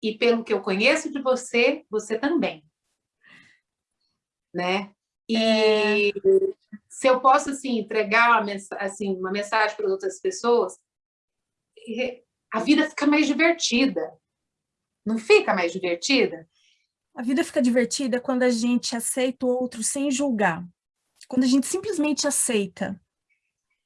Speaker 2: E pelo que eu conheço de você, você também. Né? E é... se eu posso, assim, entregar uma, assim, uma mensagem para outras pessoas, a vida fica mais divertida. Não fica mais divertida?
Speaker 1: A vida fica divertida quando a gente aceita o outro sem julgar. Quando a gente simplesmente aceita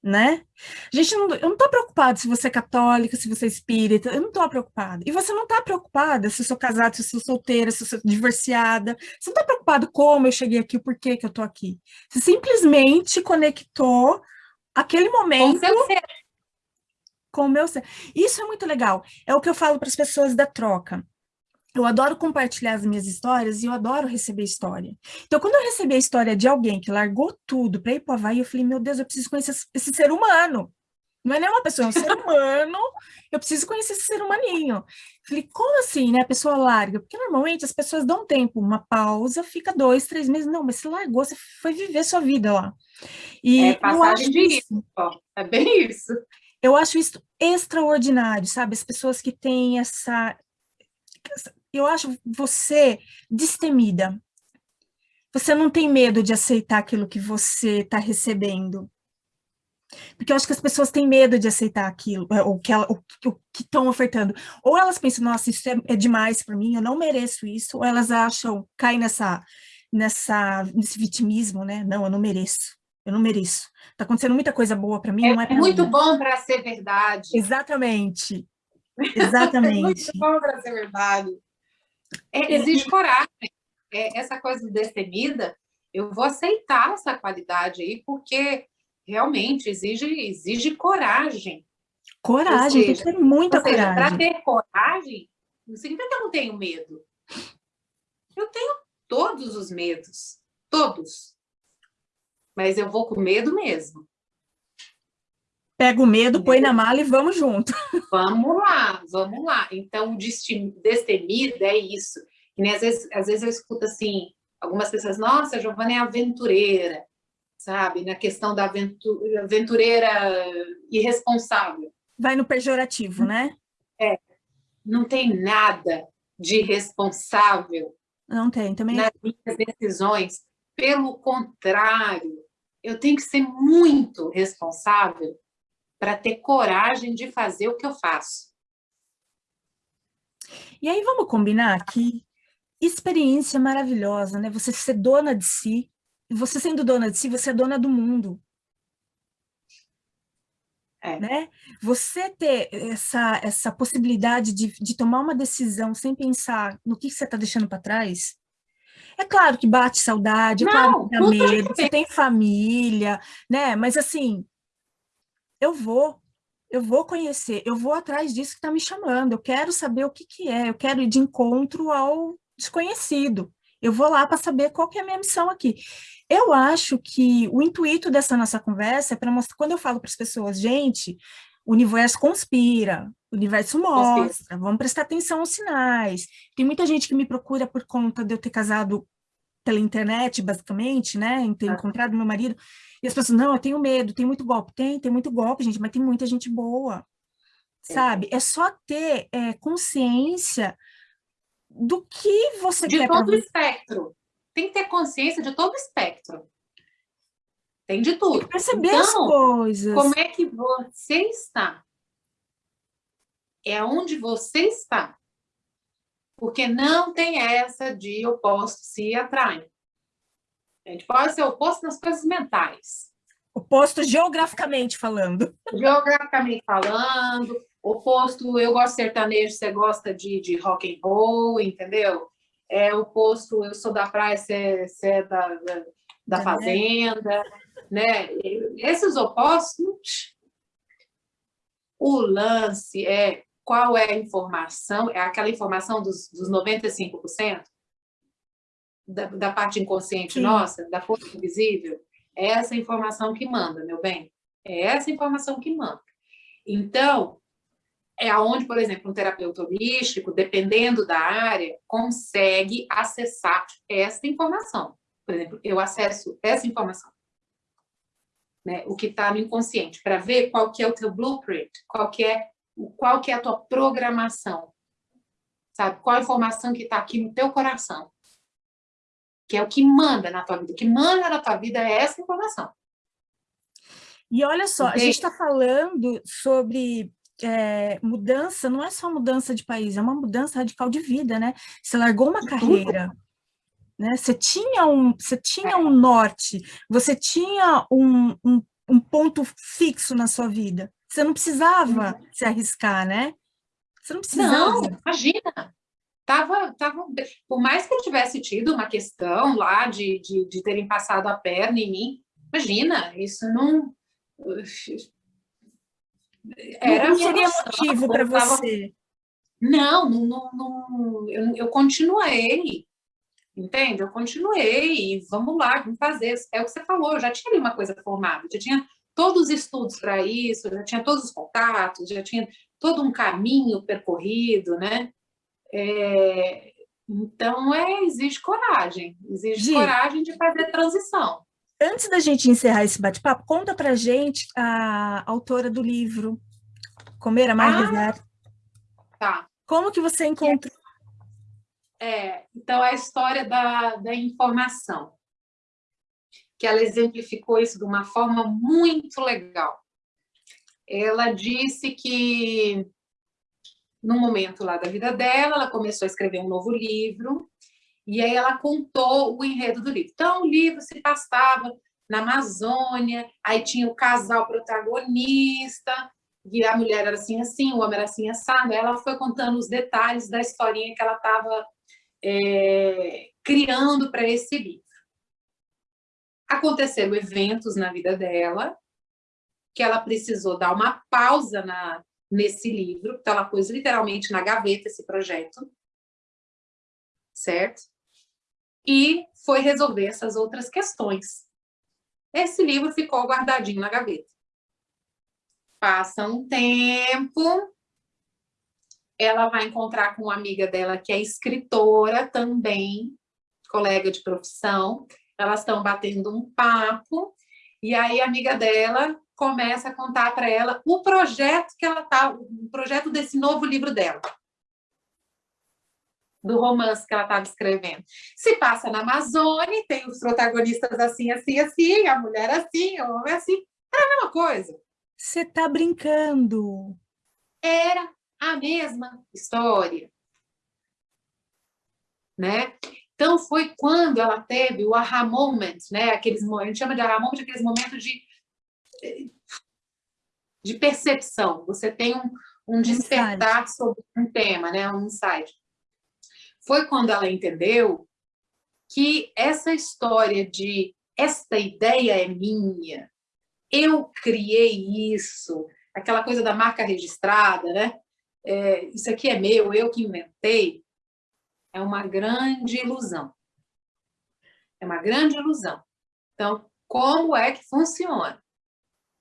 Speaker 1: né? A gente não, eu não estou preocupada se você é católica, se você é espírita, eu não estou preocupada. E você não está preocupada se eu sou casada, se eu sou solteira, se eu sou divorciada. Você não está preocupado como eu cheguei aqui, o porquê que eu estou aqui. Você simplesmente conectou aquele momento com o meu ser. Isso é muito legal. É o que eu falo para as pessoas da troca eu adoro compartilhar as minhas histórias e eu adoro receber história. Então, quando eu recebi a história de alguém que largou tudo para ir para o Havaí, eu falei, meu Deus, eu preciso conhecer esse ser humano. Não é nem uma pessoa, é um ser humano, eu preciso conhecer esse ser humaninho. Falei, como assim, né? A pessoa larga? Porque normalmente as pessoas dão tempo, uma pausa, fica dois, três meses. Não, mas você largou, você foi viver sua vida lá.
Speaker 2: E é passagem de isso, é bem isso.
Speaker 1: Eu acho isso extraordinário, sabe? As pessoas que têm essa eu acho você destemida. Você não tem medo de aceitar aquilo que você está recebendo. Porque eu acho que as pessoas têm medo de aceitar aquilo, é, o que, ela, o, que estão ofertando. Ou elas pensam, nossa, isso é, é demais para mim, eu não mereço isso, ou elas acham, caem nessa, nessa, nesse vitimismo, né? Não, eu não mereço, eu não mereço. Está acontecendo muita coisa boa para mim,
Speaker 2: é,
Speaker 1: não É
Speaker 2: muito mim. bom para ser verdade.
Speaker 1: Exatamente. Exatamente. é muito
Speaker 2: bom para ser verdade. É, exige coragem. É, essa coisa destemida, eu vou aceitar essa qualidade aí, porque realmente exige, exige coragem.
Speaker 1: Coragem, seja, tem que ter muita
Speaker 2: coragem. Para ter coragem, não significa que eu não tenho medo. Eu tenho todos os medos, todos. Mas eu vou com medo mesmo.
Speaker 1: Pega o medo, põe na mala e vamos junto.
Speaker 2: Vamos lá, vamos lá. Então, o destemido é isso. E, às, vezes, às vezes eu escuto assim, algumas pessoas, nossa, a Giovana é aventureira, sabe? Na questão da aventura, aventureira irresponsável.
Speaker 1: Vai no pejorativo, né?
Speaker 2: É. Não tem nada de responsável.
Speaker 1: Não tem, também.
Speaker 2: Nas minhas decisões. Pelo contrário, eu tenho que ser muito responsável para ter coragem de fazer o que eu faço.
Speaker 1: E aí vamos combinar que experiência maravilhosa, né? Você ser dona de si, e você sendo dona de si, você é dona do mundo. É. Né? Você ter essa, essa possibilidade de, de tomar uma decisão sem pensar no que você está deixando para trás, é claro que bate saudade, é Não, claro que dá medo, você tem família, né? Mas assim, eu vou, eu vou conhecer, eu vou atrás disso que está me chamando, eu quero saber o que, que é, eu quero ir de encontro ao desconhecido. Eu vou lá para saber qual que é a minha missão aqui. Eu acho que o intuito dessa nossa conversa é para mostrar, quando eu falo para as pessoas, gente, o universo conspira, o universo mostra, conspira. vamos prestar atenção aos sinais. Tem muita gente que me procura por conta de eu ter casado pela internet, basicamente, né, em ter ah. encontrado meu marido, e as pessoas, não, eu tenho medo, tem muito golpe. Tem, tem muito golpe, gente, mas tem muita gente boa, sabe? É só ter é, consciência do que você
Speaker 2: de
Speaker 1: quer.
Speaker 2: De todo o espectro. Tem que ter consciência de todo o espectro. Tem de tudo. Tem
Speaker 1: perceber então, as coisas.
Speaker 2: como é que você está? É onde você está. Porque não tem essa de opostos se atraem. A gente pode ser oposto nas coisas mentais.
Speaker 1: Oposto geograficamente falando.
Speaker 2: Geograficamente falando, oposto, eu gosto de sertanejo, você gosta de, de rock and roll, entendeu? É oposto, eu sou da praia, você, você é da, da, da é. fazenda, né? Esses opostos, o lance é qual é a informação, é aquela informação dos, dos 95%? da, da parte inconsciente Sim. nossa, da força invisível, é essa informação que manda, meu bem. É essa informação que manda. Então, é aonde, por exemplo, um terapeuta holístico, dependendo da área, consegue acessar essa informação. Por exemplo, eu acesso essa informação, né? o que está no inconsciente, para ver qual que é o teu blueprint, qual que é, qual que é a tua programação, sabe? Qual a informação que está aqui no teu coração que é o que manda na tua vida. O que manda na tua vida é essa informação.
Speaker 1: E olha só, Entende? a gente está falando sobre é, mudança não é só mudança de país, é uma mudança radical de vida, né? Você largou uma carreira, né? Você tinha um, você tinha um norte, você tinha um, um, um ponto fixo na sua vida. Você não precisava uhum. se arriscar, né? Você não precisava.
Speaker 2: Não, imagina. Tava, tava, por mais que eu tivesse tido uma questão lá de, de, de terem passado a perna em mim, imagina, isso não
Speaker 1: era não seria motivo para você.
Speaker 2: Não, não, não, eu, eu continuei, entende? Eu continuei, vamos lá, vamos fazer. É o que você falou, eu já tinha ali uma coisa formada, já tinha todos os estudos para isso, já tinha todos os contatos, já tinha todo um caminho percorrido, né? É, então, é, exige coragem, exige coragem de fazer transição.
Speaker 1: Antes da gente encerrar esse bate-papo, conta pra gente a autora do livro, Comer a Mais ah,
Speaker 2: Tá.
Speaker 1: Como que você encontrou?
Speaker 2: É, então, a história da, da informação, que ela exemplificou isso de uma forma muito legal. Ela disse que, no momento lá da vida dela, ela começou a escrever um novo livro, e aí ela contou o enredo do livro. Então, o livro se passava na Amazônia, aí tinha o casal protagonista, e a mulher era assim, assim, o homem era assim, assado. Ela foi contando os detalhes da historinha que ela estava é, criando para esse livro. Aconteceram eventos na vida dela, que ela precisou dar uma pausa na, nesse livro, então ela pôs literalmente na gaveta esse projeto, certo? e foi resolver essas outras questões. Esse livro ficou guardadinho na gaveta. Passa um tempo, ela vai encontrar com uma amiga dela que é escritora também, colega de profissão, elas estão batendo um papo, e aí a amiga dela começa a contar para ela o projeto que ela tá, o projeto desse novo livro dela do romance que ela estava escrevendo. Se passa na Amazônia, tem os protagonistas assim, assim, assim, a mulher assim, o homem assim. Era a mesma coisa.
Speaker 1: Você está brincando.
Speaker 2: Era a mesma história. Né? Então, foi quando ela teve o aha moment, né? Aqueles, a gente chama de aha moment, aqueles momentos de, de percepção. Você tem um, um despertar sobre um tema, né? um insight foi quando ela entendeu que essa história de esta ideia é minha, eu criei isso, aquela coisa da marca registrada, né? É, isso aqui é meu, eu que inventei, é uma grande ilusão. É uma grande ilusão. Então, como é que funciona?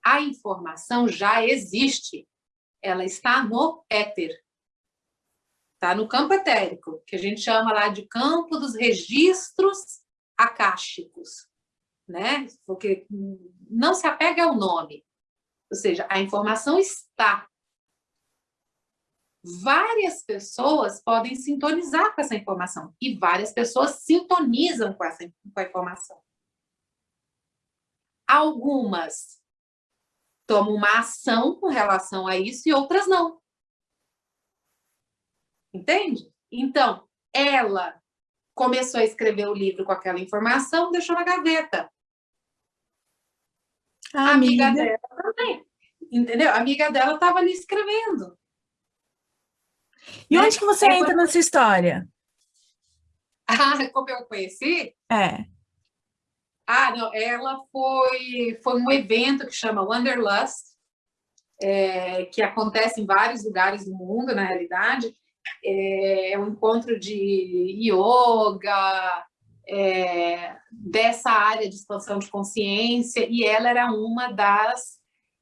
Speaker 2: A informação já existe, ela está no éter tá? no campo etérico, que a gente chama lá de campo dos registros acásticos, né? porque não se apega ao nome, ou seja, a informação está. Várias pessoas podem sintonizar com essa informação, e várias pessoas sintonizam com essa com a informação. Algumas tomam uma ação com relação a isso e outras não. Entende? Então, ela começou a escrever o livro com aquela informação, deixou na gaveta. A amiga, amiga dela também. Entendeu? A amiga dela estava ali escrevendo.
Speaker 1: E né? onde que você é, entra nessa história?
Speaker 2: Ah, como eu conheci?
Speaker 1: É.
Speaker 2: Ah, não, ela foi, foi um evento que chama Wanderlust, é, que acontece em vários lugares do mundo, na realidade, é, um encontro de yoga, é, dessa área de expansão de consciência, e ela era uma das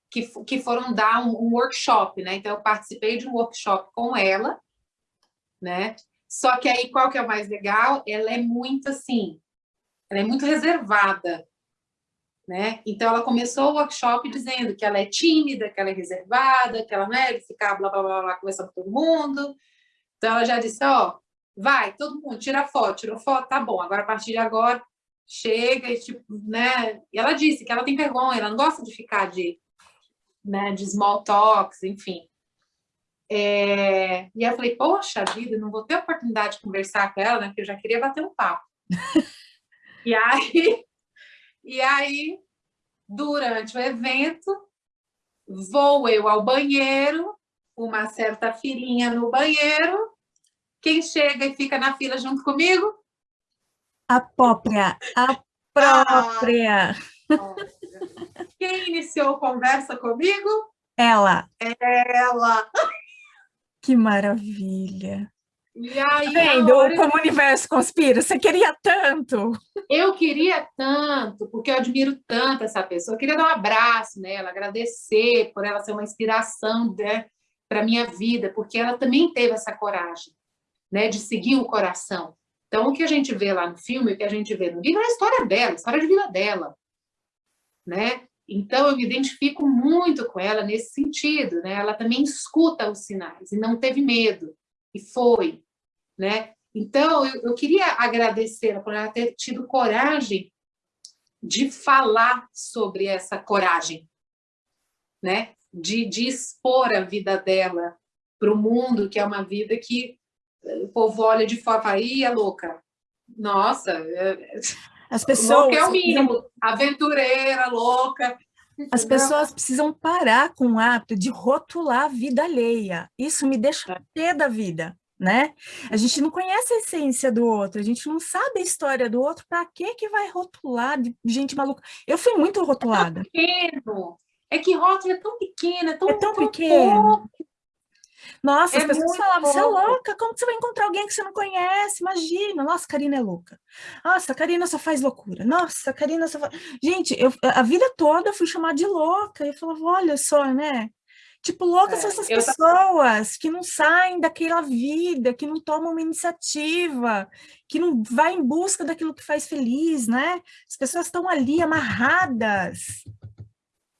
Speaker 2: que, que foram dar um, um, workshop, né? Então, eu participei de um workshop com ela, né? Só que aí, qual que é o mais legal? Ela é muito, assim, ela é muito reservada, né? Então, ela começou o workshop dizendo que ela é tímida, que ela é reservada, que ela não é de ficar blá, blá, blá, blá, conversando com todo mundo, então, ela já disse, ó, vai, todo mundo, tira foto, tirou foto, tá bom, agora a partir de agora, chega e tipo, né? E ela disse que ela tem vergonha, ela não gosta de ficar de, né, de small talks, enfim. É, e eu falei, poxa vida, não vou ter oportunidade de conversar com ela, né? Porque eu já queria bater um papo. e aí, e aí, durante o evento, vou eu ao banheiro, uma certa filinha no banheiro, quem chega e fica na fila junto comigo?
Speaker 1: A própria, a própria. Ah,
Speaker 2: quem iniciou a conversa comigo?
Speaker 1: Ela.
Speaker 2: Ela.
Speaker 1: Que maravilha.
Speaker 2: E aí,
Speaker 1: tá Vendo hora... como o universo conspira? Você queria tanto.
Speaker 2: Eu queria tanto, porque eu admiro tanto essa pessoa. Eu queria dar um abraço nela, agradecer por ela ser uma inspiração né, para a minha vida, porque ela também teve essa coragem né, de seguir o coração. Então, o que a gente vê lá no filme, o que a gente vê no livro é a história dela, a história de vida dela. Né? Então, eu me identifico muito com ela nesse sentido, né? Ela também escuta os sinais e não teve medo, e foi, né? Então, eu, eu queria agradecer por ela ter tido coragem de falar sobre essa coragem, né? De, de expor a vida dela para o mundo, que é uma vida que o povo olha de fora e fala, Ih, é louca. Nossa, é...
Speaker 1: As pessoas... Louca
Speaker 2: é o mínimo. Aventureira, louca.
Speaker 1: As pessoas precisam parar com o hábito de rotular a vida alheia. Isso me deixa é. pé da vida, né? A gente não conhece a essência do outro, a gente não sabe a história do outro, para que que vai rotular de gente maluca? Eu fui muito rotulada.
Speaker 2: É tão pequeno. É que rótulo é tão pequeno, é tão,
Speaker 1: é tão, tão pequeno. Pouco. Nossa, é as pessoas falavam, você é louca, como você vai encontrar alguém que você não conhece? Imagina, nossa, a Karina é louca. Nossa, Karina só faz loucura. Nossa, a Karina só faz... Gente, eu, a vida toda eu fui chamada de louca. E eu falava, olha só, né? Tipo, loucas é, são essas pessoas que não saem daquela vida, que não tomam uma iniciativa, que não vai em busca daquilo que faz feliz, né? As pessoas estão ali amarradas.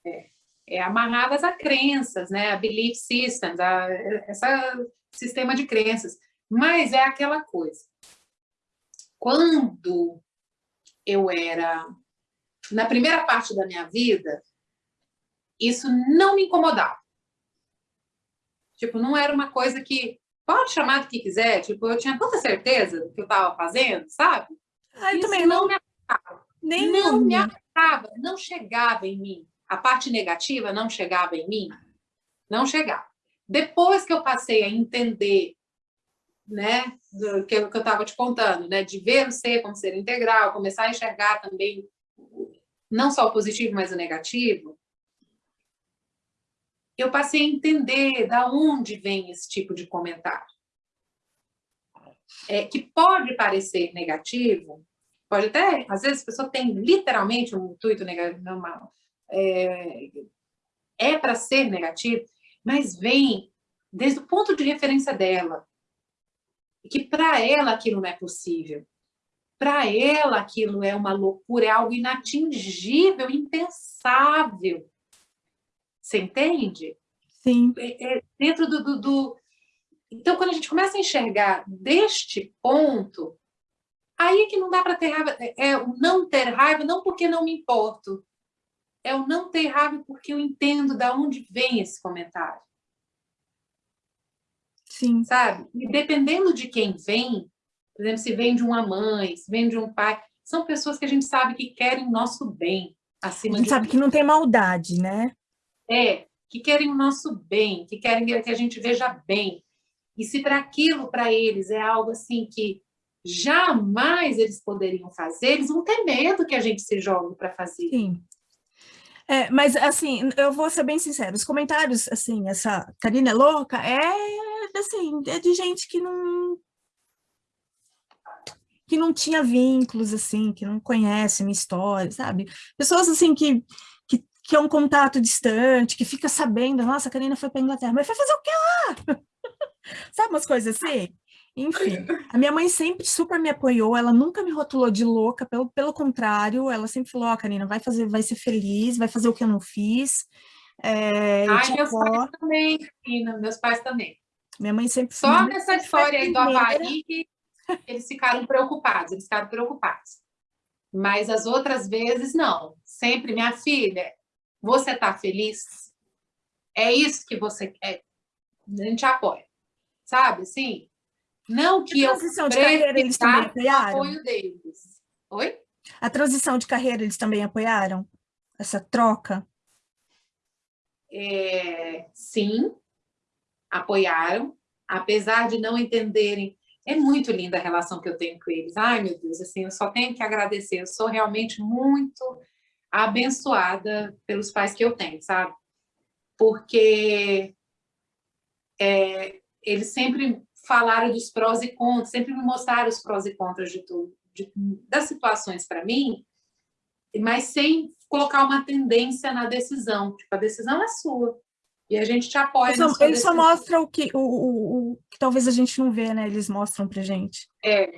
Speaker 2: É é, amarradas a crenças, né? a belief systems, a, esse sistema de crenças. Mas é aquela coisa. Quando eu era, na primeira parte da minha vida, isso não me incomodava. Tipo, não era uma coisa que, pode chamar do que quiser, tipo, eu tinha tanta certeza do que eu estava fazendo, sabe?
Speaker 1: Ah, eu isso também não, não me afetava.
Speaker 2: Nem não me afetava, não chegava em mim a parte negativa não chegava em mim? Não chegava. Depois que eu passei a entender, né, do que eu estava te contando, né, de ver o ser como ser integral, começar a enxergar também não só o positivo, mas o negativo, eu passei a entender da onde vem esse tipo de comentário. É, que pode parecer negativo, pode até, às vezes a pessoa tem literalmente um intuito negativo, é, é para ser negativo, mas vem desde o ponto de referência dela, que para ela aquilo não é possível. Para ela aquilo é uma loucura, é algo inatingível, impensável. Você entende?
Speaker 1: Sim.
Speaker 2: É, é dentro do, do, do... Então, quando a gente começa a enxergar deste ponto, aí é que não dá para ter raiva, é, é não ter raiva, não porque não me importo, é o não ter raiva porque eu entendo de onde vem esse comentário.
Speaker 1: Sim.
Speaker 2: Sabe? E dependendo de quem vem, por exemplo, se vem de uma mãe, se vem de um pai, são pessoas que a gente sabe que querem o nosso bem. Acima
Speaker 1: a gente sabe que não tem maldade, né?
Speaker 2: É, que querem o nosso bem, que querem que a gente veja bem. E se para aquilo, para eles, é algo assim que jamais eles poderiam fazer, eles vão ter medo que a gente se jogue para fazer.
Speaker 1: Sim. É, mas, assim, eu vou ser bem sincera, os comentários, assim, essa Karina é louca, é, assim, é de gente que não... que não tinha vínculos, assim, que não conhece minha história, sabe? Pessoas, assim, que, que, que é um contato distante, que fica sabendo, nossa, a Karina foi para Inglaterra, mas foi fazer o que lá? sabe umas coisas assim? Enfim, a minha mãe sempre super me apoiou, ela nunca me rotulou de louca, pelo, pelo contrário, ela sempre falou, ó, oh, Karina, vai fazer, vai ser feliz, vai fazer o que eu não fiz.
Speaker 2: É, Ai, meus pais também, Karina, meus pais também.
Speaker 1: Minha mãe sempre...
Speaker 2: Só nessa história aí do Havaí que eles ficaram preocupados, eles ficaram preocupados. Mas as outras vezes, não. Sempre, minha filha, você está feliz? É isso que você quer? a gente apoia. Sabe, assim? Não que
Speaker 1: a transição eu de carreira eles também apoiaram?
Speaker 2: apoio deles. Oi?
Speaker 1: A transição de carreira eles também apoiaram? Essa troca?
Speaker 2: É, sim, apoiaram, apesar de não entenderem. É muito linda a relação que eu tenho com eles. Ai, meu Deus, assim, eu só tenho que agradecer. Eu sou realmente muito abençoada pelos pais que eu tenho, sabe? Porque é, eles sempre falaram dos prós e contras, sempre me mostraram os prós e contras de tudo, de, das situações para mim, mas sem colocar uma tendência na decisão. Tipo, a decisão é sua. E a gente te apoia.
Speaker 1: Ele só, só mostra o que, o, o, o, que talvez a gente não vê, né? Eles mostram para gente.
Speaker 2: É.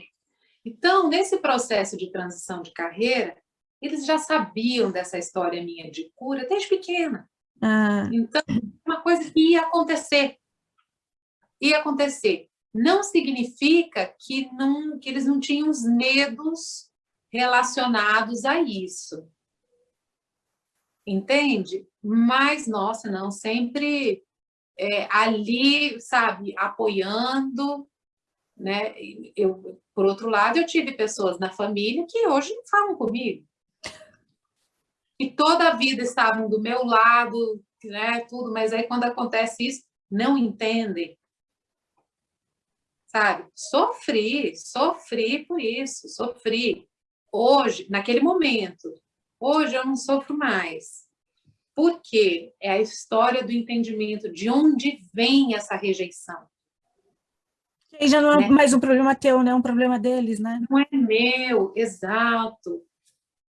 Speaker 2: Então, nesse processo de transição de carreira, eles já sabiam dessa história minha de cura desde pequena. Ah. Então, uma coisa que ia acontecer. Ia acontecer. Não significa que, não, que eles não tinham os medos relacionados a isso. Entende? Mas, nossa, não, sempre é, ali, sabe, apoiando, né? Eu, por outro lado, eu tive pessoas na família que hoje não falam comigo. E toda a vida estavam do meu lado, né, tudo, mas aí quando acontece isso, não entendem. Sabe? Sofri, sofri por isso, sofri. Hoje, naquele momento, hoje eu não sofro mais. Porque é a história do entendimento de onde vem essa rejeição.
Speaker 1: E já não é né? mais um problema teu, né? É um problema deles, né?
Speaker 2: Não é meu, exato.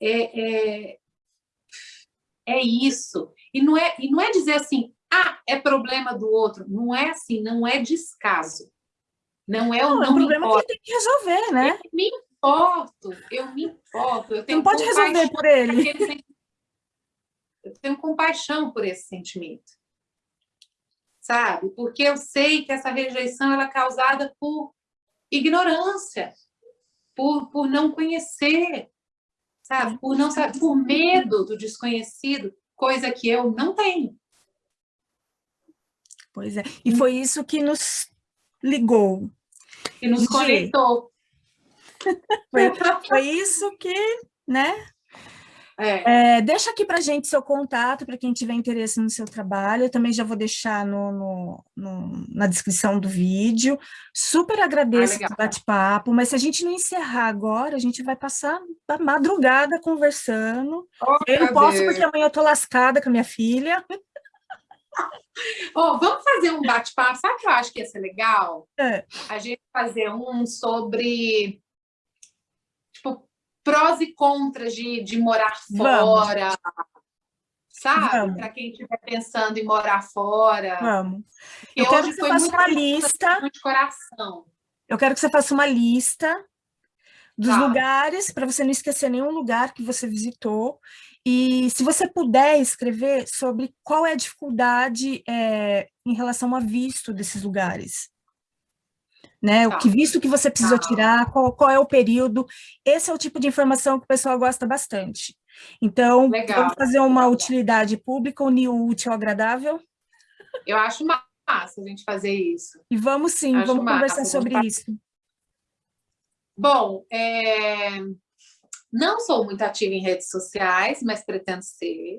Speaker 2: É, é, é isso. E não é, e não é dizer assim, ah, é problema do outro. Não é assim, não é descaso. Não é o não, é um
Speaker 1: problema importa. que ele tem que resolver, né?
Speaker 2: Eu me importo, eu me importo. Eu tenho
Speaker 1: não pode resolver por ele.
Speaker 2: Eu tenho compaixão por esse sentimento. Sabe? Porque eu sei que essa rejeição ela é causada por ignorância, por, por não conhecer, sabe? Por não saber, por medo do desconhecido, coisa que eu não tenho.
Speaker 1: Pois é. E foi isso que nos ligou.
Speaker 2: Que nos conectou.
Speaker 1: Foi, foi isso que, né, é. É, deixa aqui para gente seu contato, para quem tiver interesse no seu trabalho. Eu também já vou deixar no, no, no na descrição do vídeo. Super agradeço ah, o bate-papo, mas se a gente não encerrar agora, a gente vai passar a madrugada conversando. Oh, eu não posso, porque amanhã eu estou lascada com a minha filha.
Speaker 2: Oh, vamos fazer um bate-papo. Sabe o que eu acho que ia ser legal? É. A gente fazer um sobre prós e contras de, de morar fora, Vamos. sabe? Para quem estiver pensando em morar fora.
Speaker 1: Vamos. Eu quero que você faça uma lista.
Speaker 2: De coração.
Speaker 1: Eu quero que você faça uma lista dos tá. lugares, para você não esquecer nenhum lugar que você visitou. E se você puder escrever sobre qual é a dificuldade é, em relação a visto desses lugares né? Tá. O que visto que você precisou tá. tirar, qual, qual, é o período. Esse é o tipo de informação que o pessoal gosta bastante. Então, Legal. vamos fazer uma utilidade pública, unir o útil ao agradável?
Speaker 2: Eu acho massa a gente fazer isso.
Speaker 1: E vamos sim, acho vamos massa, conversar sobre isso.
Speaker 2: Bom, é... não sou muito ativa em redes sociais, mas pretendo ser,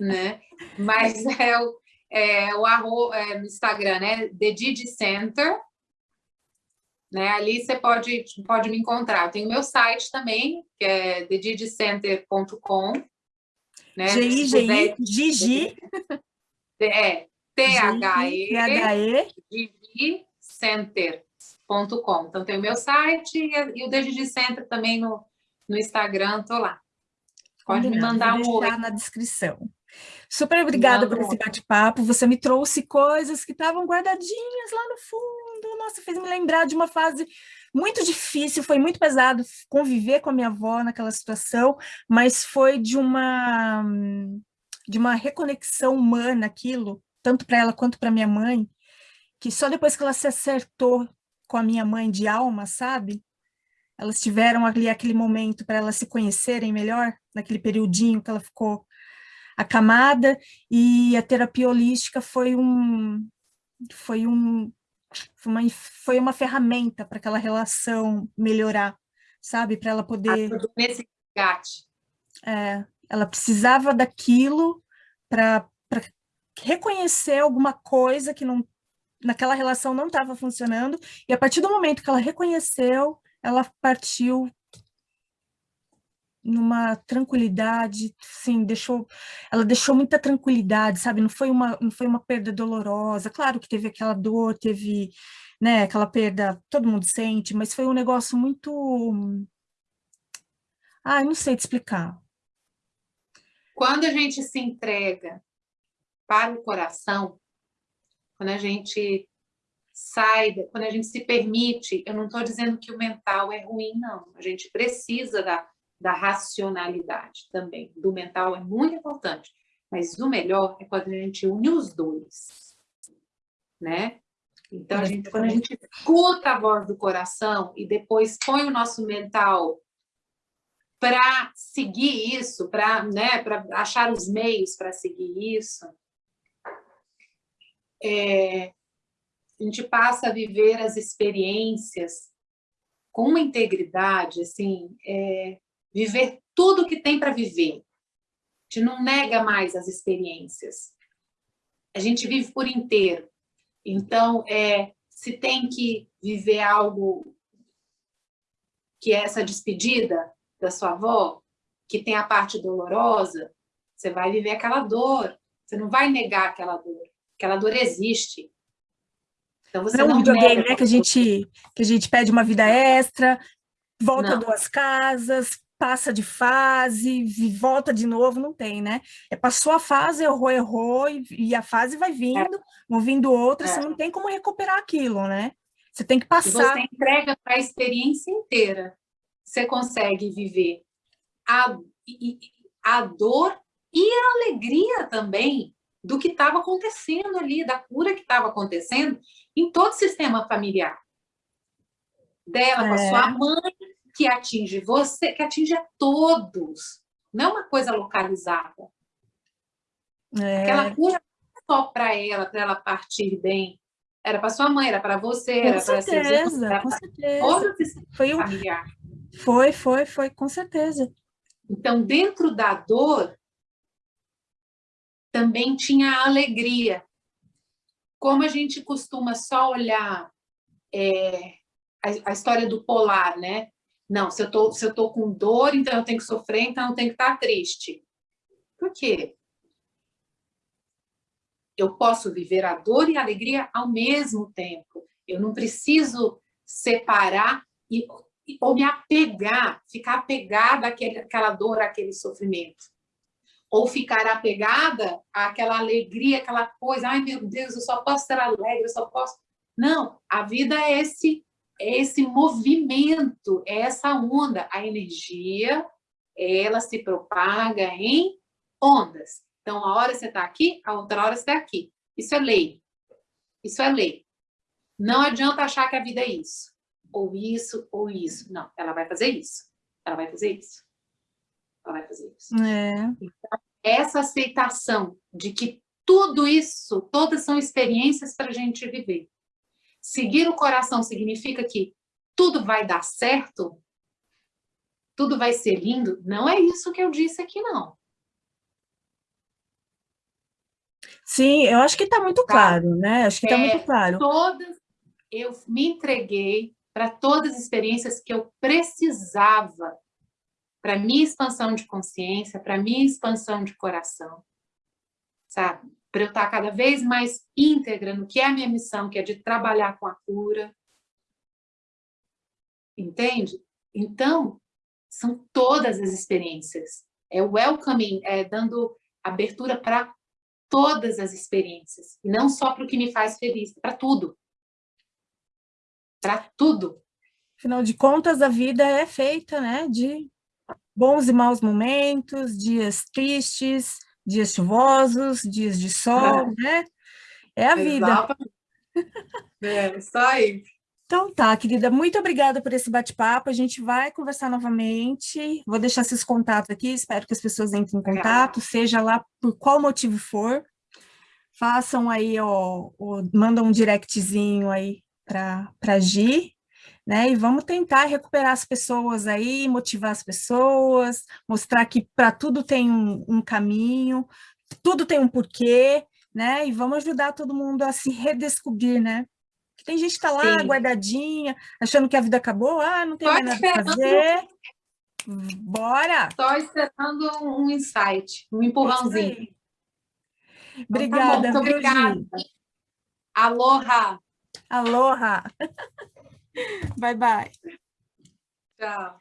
Speaker 2: né? Mas é o, é o arro, é, no Instagram, né? The Didi Center, né? Ali você pode, pode me encontrar. Tem o meu site também, que é thedidicenter.com. Né?
Speaker 1: G-I-G-I, Gigi.
Speaker 2: É, T-H-E, Center.com. Então, tem o meu site e o Digi Center também no, no Instagram, tô lá. Pode me mandar um oi.
Speaker 1: na descrição. Super obrigada Não, por esse bate-papo. Você me trouxe coisas que estavam guardadinhas lá no fundo. Nossa, fez me lembrar de uma fase muito difícil, foi muito pesado conviver com a minha avó naquela situação, mas foi de uma de uma reconexão humana aquilo, tanto para ela quanto para minha mãe, que só depois que ela se acertou com a minha mãe de alma, sabe? Elas tiveram ali aquele momento para elas se conhecerem melhor, naquele periodinho que ela ficou acamada, e a terapia holística foi um, foi, um, foi, uma, foi uma ferramenta para aquela relação melhorar, sabe? Para ela poder...
Speaker 2: Nesse gate.
Speaker 1: É, ela precisava daquilo para reconhecer alguma coisa que não, naquela relação não estava funcionando, e a partir do momento que ela reconheceu, ela partiu numa tranquilidade, sim, deixou, ela deixou muita tranquilidade, sabe? Não foi uma, não foi uma perda dolorosa. Claro que teve aquela dor, teve, né, aquela perda, todo mundo sente, mas foi um negócio muito, ah, não sei te explicar.
Speaker 2: Quando a gente se entrega para o coração, quando a gente sai, quando a gente se permite, eu não estou dizendo que o mental é ruim, não. A gente precisa da da racionalidade também. Do mental é muito importante, mas o melhor é quando a gente une os dois, né? Então, a gente, quando a gente escuta a voz do coração e depois põe o nosso mental para seguir isso, para né, achar os meios para seguir isso, é, a gente passa a viver as experiências com uma integridade, assim, é, viver tudo que tem para viver. A gente não nega mais as experiências. A gente vive por inteiro. Então, é, se tem que viver algo que é essa despedida da sua avó, que tem a parte dolorosa, você vai viver aquela dor. Você não vai negar aquela dor. Aquela dor existe.
Speaker 1: Então, você não, é não um videogame, né? Que a, gente, que a gente pede uma vida extra, volta não. duas casas, passa de fase, volta de novo, não tem, né? É passou a fase, errou, errou, e, e a fase vai vindo, é. vão vindo outras, é. você não tem como recuperar aquilo, né? Você tem que passar.
Speaker 2: você entrega para a experiência inteira, você consegue viver a, a dor e a alegria também do que estava acontecendo ali, da cura que estava acontecendo em todo o sistema familiar. Dela, é. com a sua é. mãe, que atinge você, que atinge a todos. Não é uma coisa localizada. É. Aquela cura não é só para ela, para ela partir bem. Era para sua mãe, era para você, com era para
Speaker 1: certeza, era com certeza. Foi, um... foi, foi, foi, com certeza.
Speaker 2: Então, dentro da dor, também tinha a alegria. Como a gente costuma só olhar é, a, a, história do polar, né? Não, se eu tô, se eu tô com dor, então eu tenho que sofrer, então eu tenho que estar triste. Por quê? Eu posso viver a dor e a alegria ao mesmo tempo. Eu não preciso separar e, ou me apegar, ficar apegada àquela dor, àquele sofrimento. Ou ficar apegada àquela alegria, aquela coisa, ai meu Deus, eu só posso ser alegre, eu só posso... Não, a vida é esse é esse movimento, é essa onda. A energia, ela se propaga em ondas. Então, a hora você está aqui, a outra hora você está aqui. Isso é lei. Isso é lei. Não adianta achar que a vida é isso. Ou isso, ou isso. Não, ela vai fazer isso. Ela vai fazer isso. Ela vai fazer isso.
Speaker 1: É.
Speaker 2: Então, essa aceitação de que tudo isso, todas são experiências para a gente viver. Seguir o coração significa que tudo vai dar certo? Tudo vai ser lindo? Não é isso que eu disse aqui, não.
Speaker 1: Sim, eu acho que está muito tá? claro, né? Acho que está é, muito claro.
Speaker 2: Todas, eu me entreguei para todas as experiências que eu precisava para minha expansão de consciência, para minha expansão de coração, sabe? para eu estar cada vez mais íntegra no que é a minha missão, que é de trabalhar com a cura. Entende? Então, são todas as experiências. É o welcoming, é dando abertura para todas as experiências. E não só para o que me faz feliz, para tudo. Para tudo.
Speaker 1: Afinal de contas, a vida é feita né, de bons e maus momentos, dias tristes, dias chuvosos, dias de sol, é. né? É a vida.
Speaker 2: É, isso aí.
Speaker 1: Então tá, querida, muito obrigada por esse bate-papo. A gente vai conversar novamente. Vou deixar seus contatos aqui, espero que as pessoas entrem em contato, seja lá por qual motivo for. façam aí, ó, ó mandam um directzinho aí para a Gi, né? E vamos tentar recuperar as pessoas aí, motivar as pessoas, mostrar que para tudo tem um, um, caminho, tudo tem um porquê, né? E vamos ajudar todo mundo a se redescobrir, né? Tem gente que está lá Sim. guardadinha, achando que a vida acabou, ah, não tem mais nada para fazer. Bora!
Speaker 2: Estou esperando um insight, um empurrãozinho.
Speaker 1: Obrigada, então, tá bom, obrigada.
Speaker 2: Aloha!
Speaker 1: Aloha! Bye-bye.
Speaker 2: Ciao.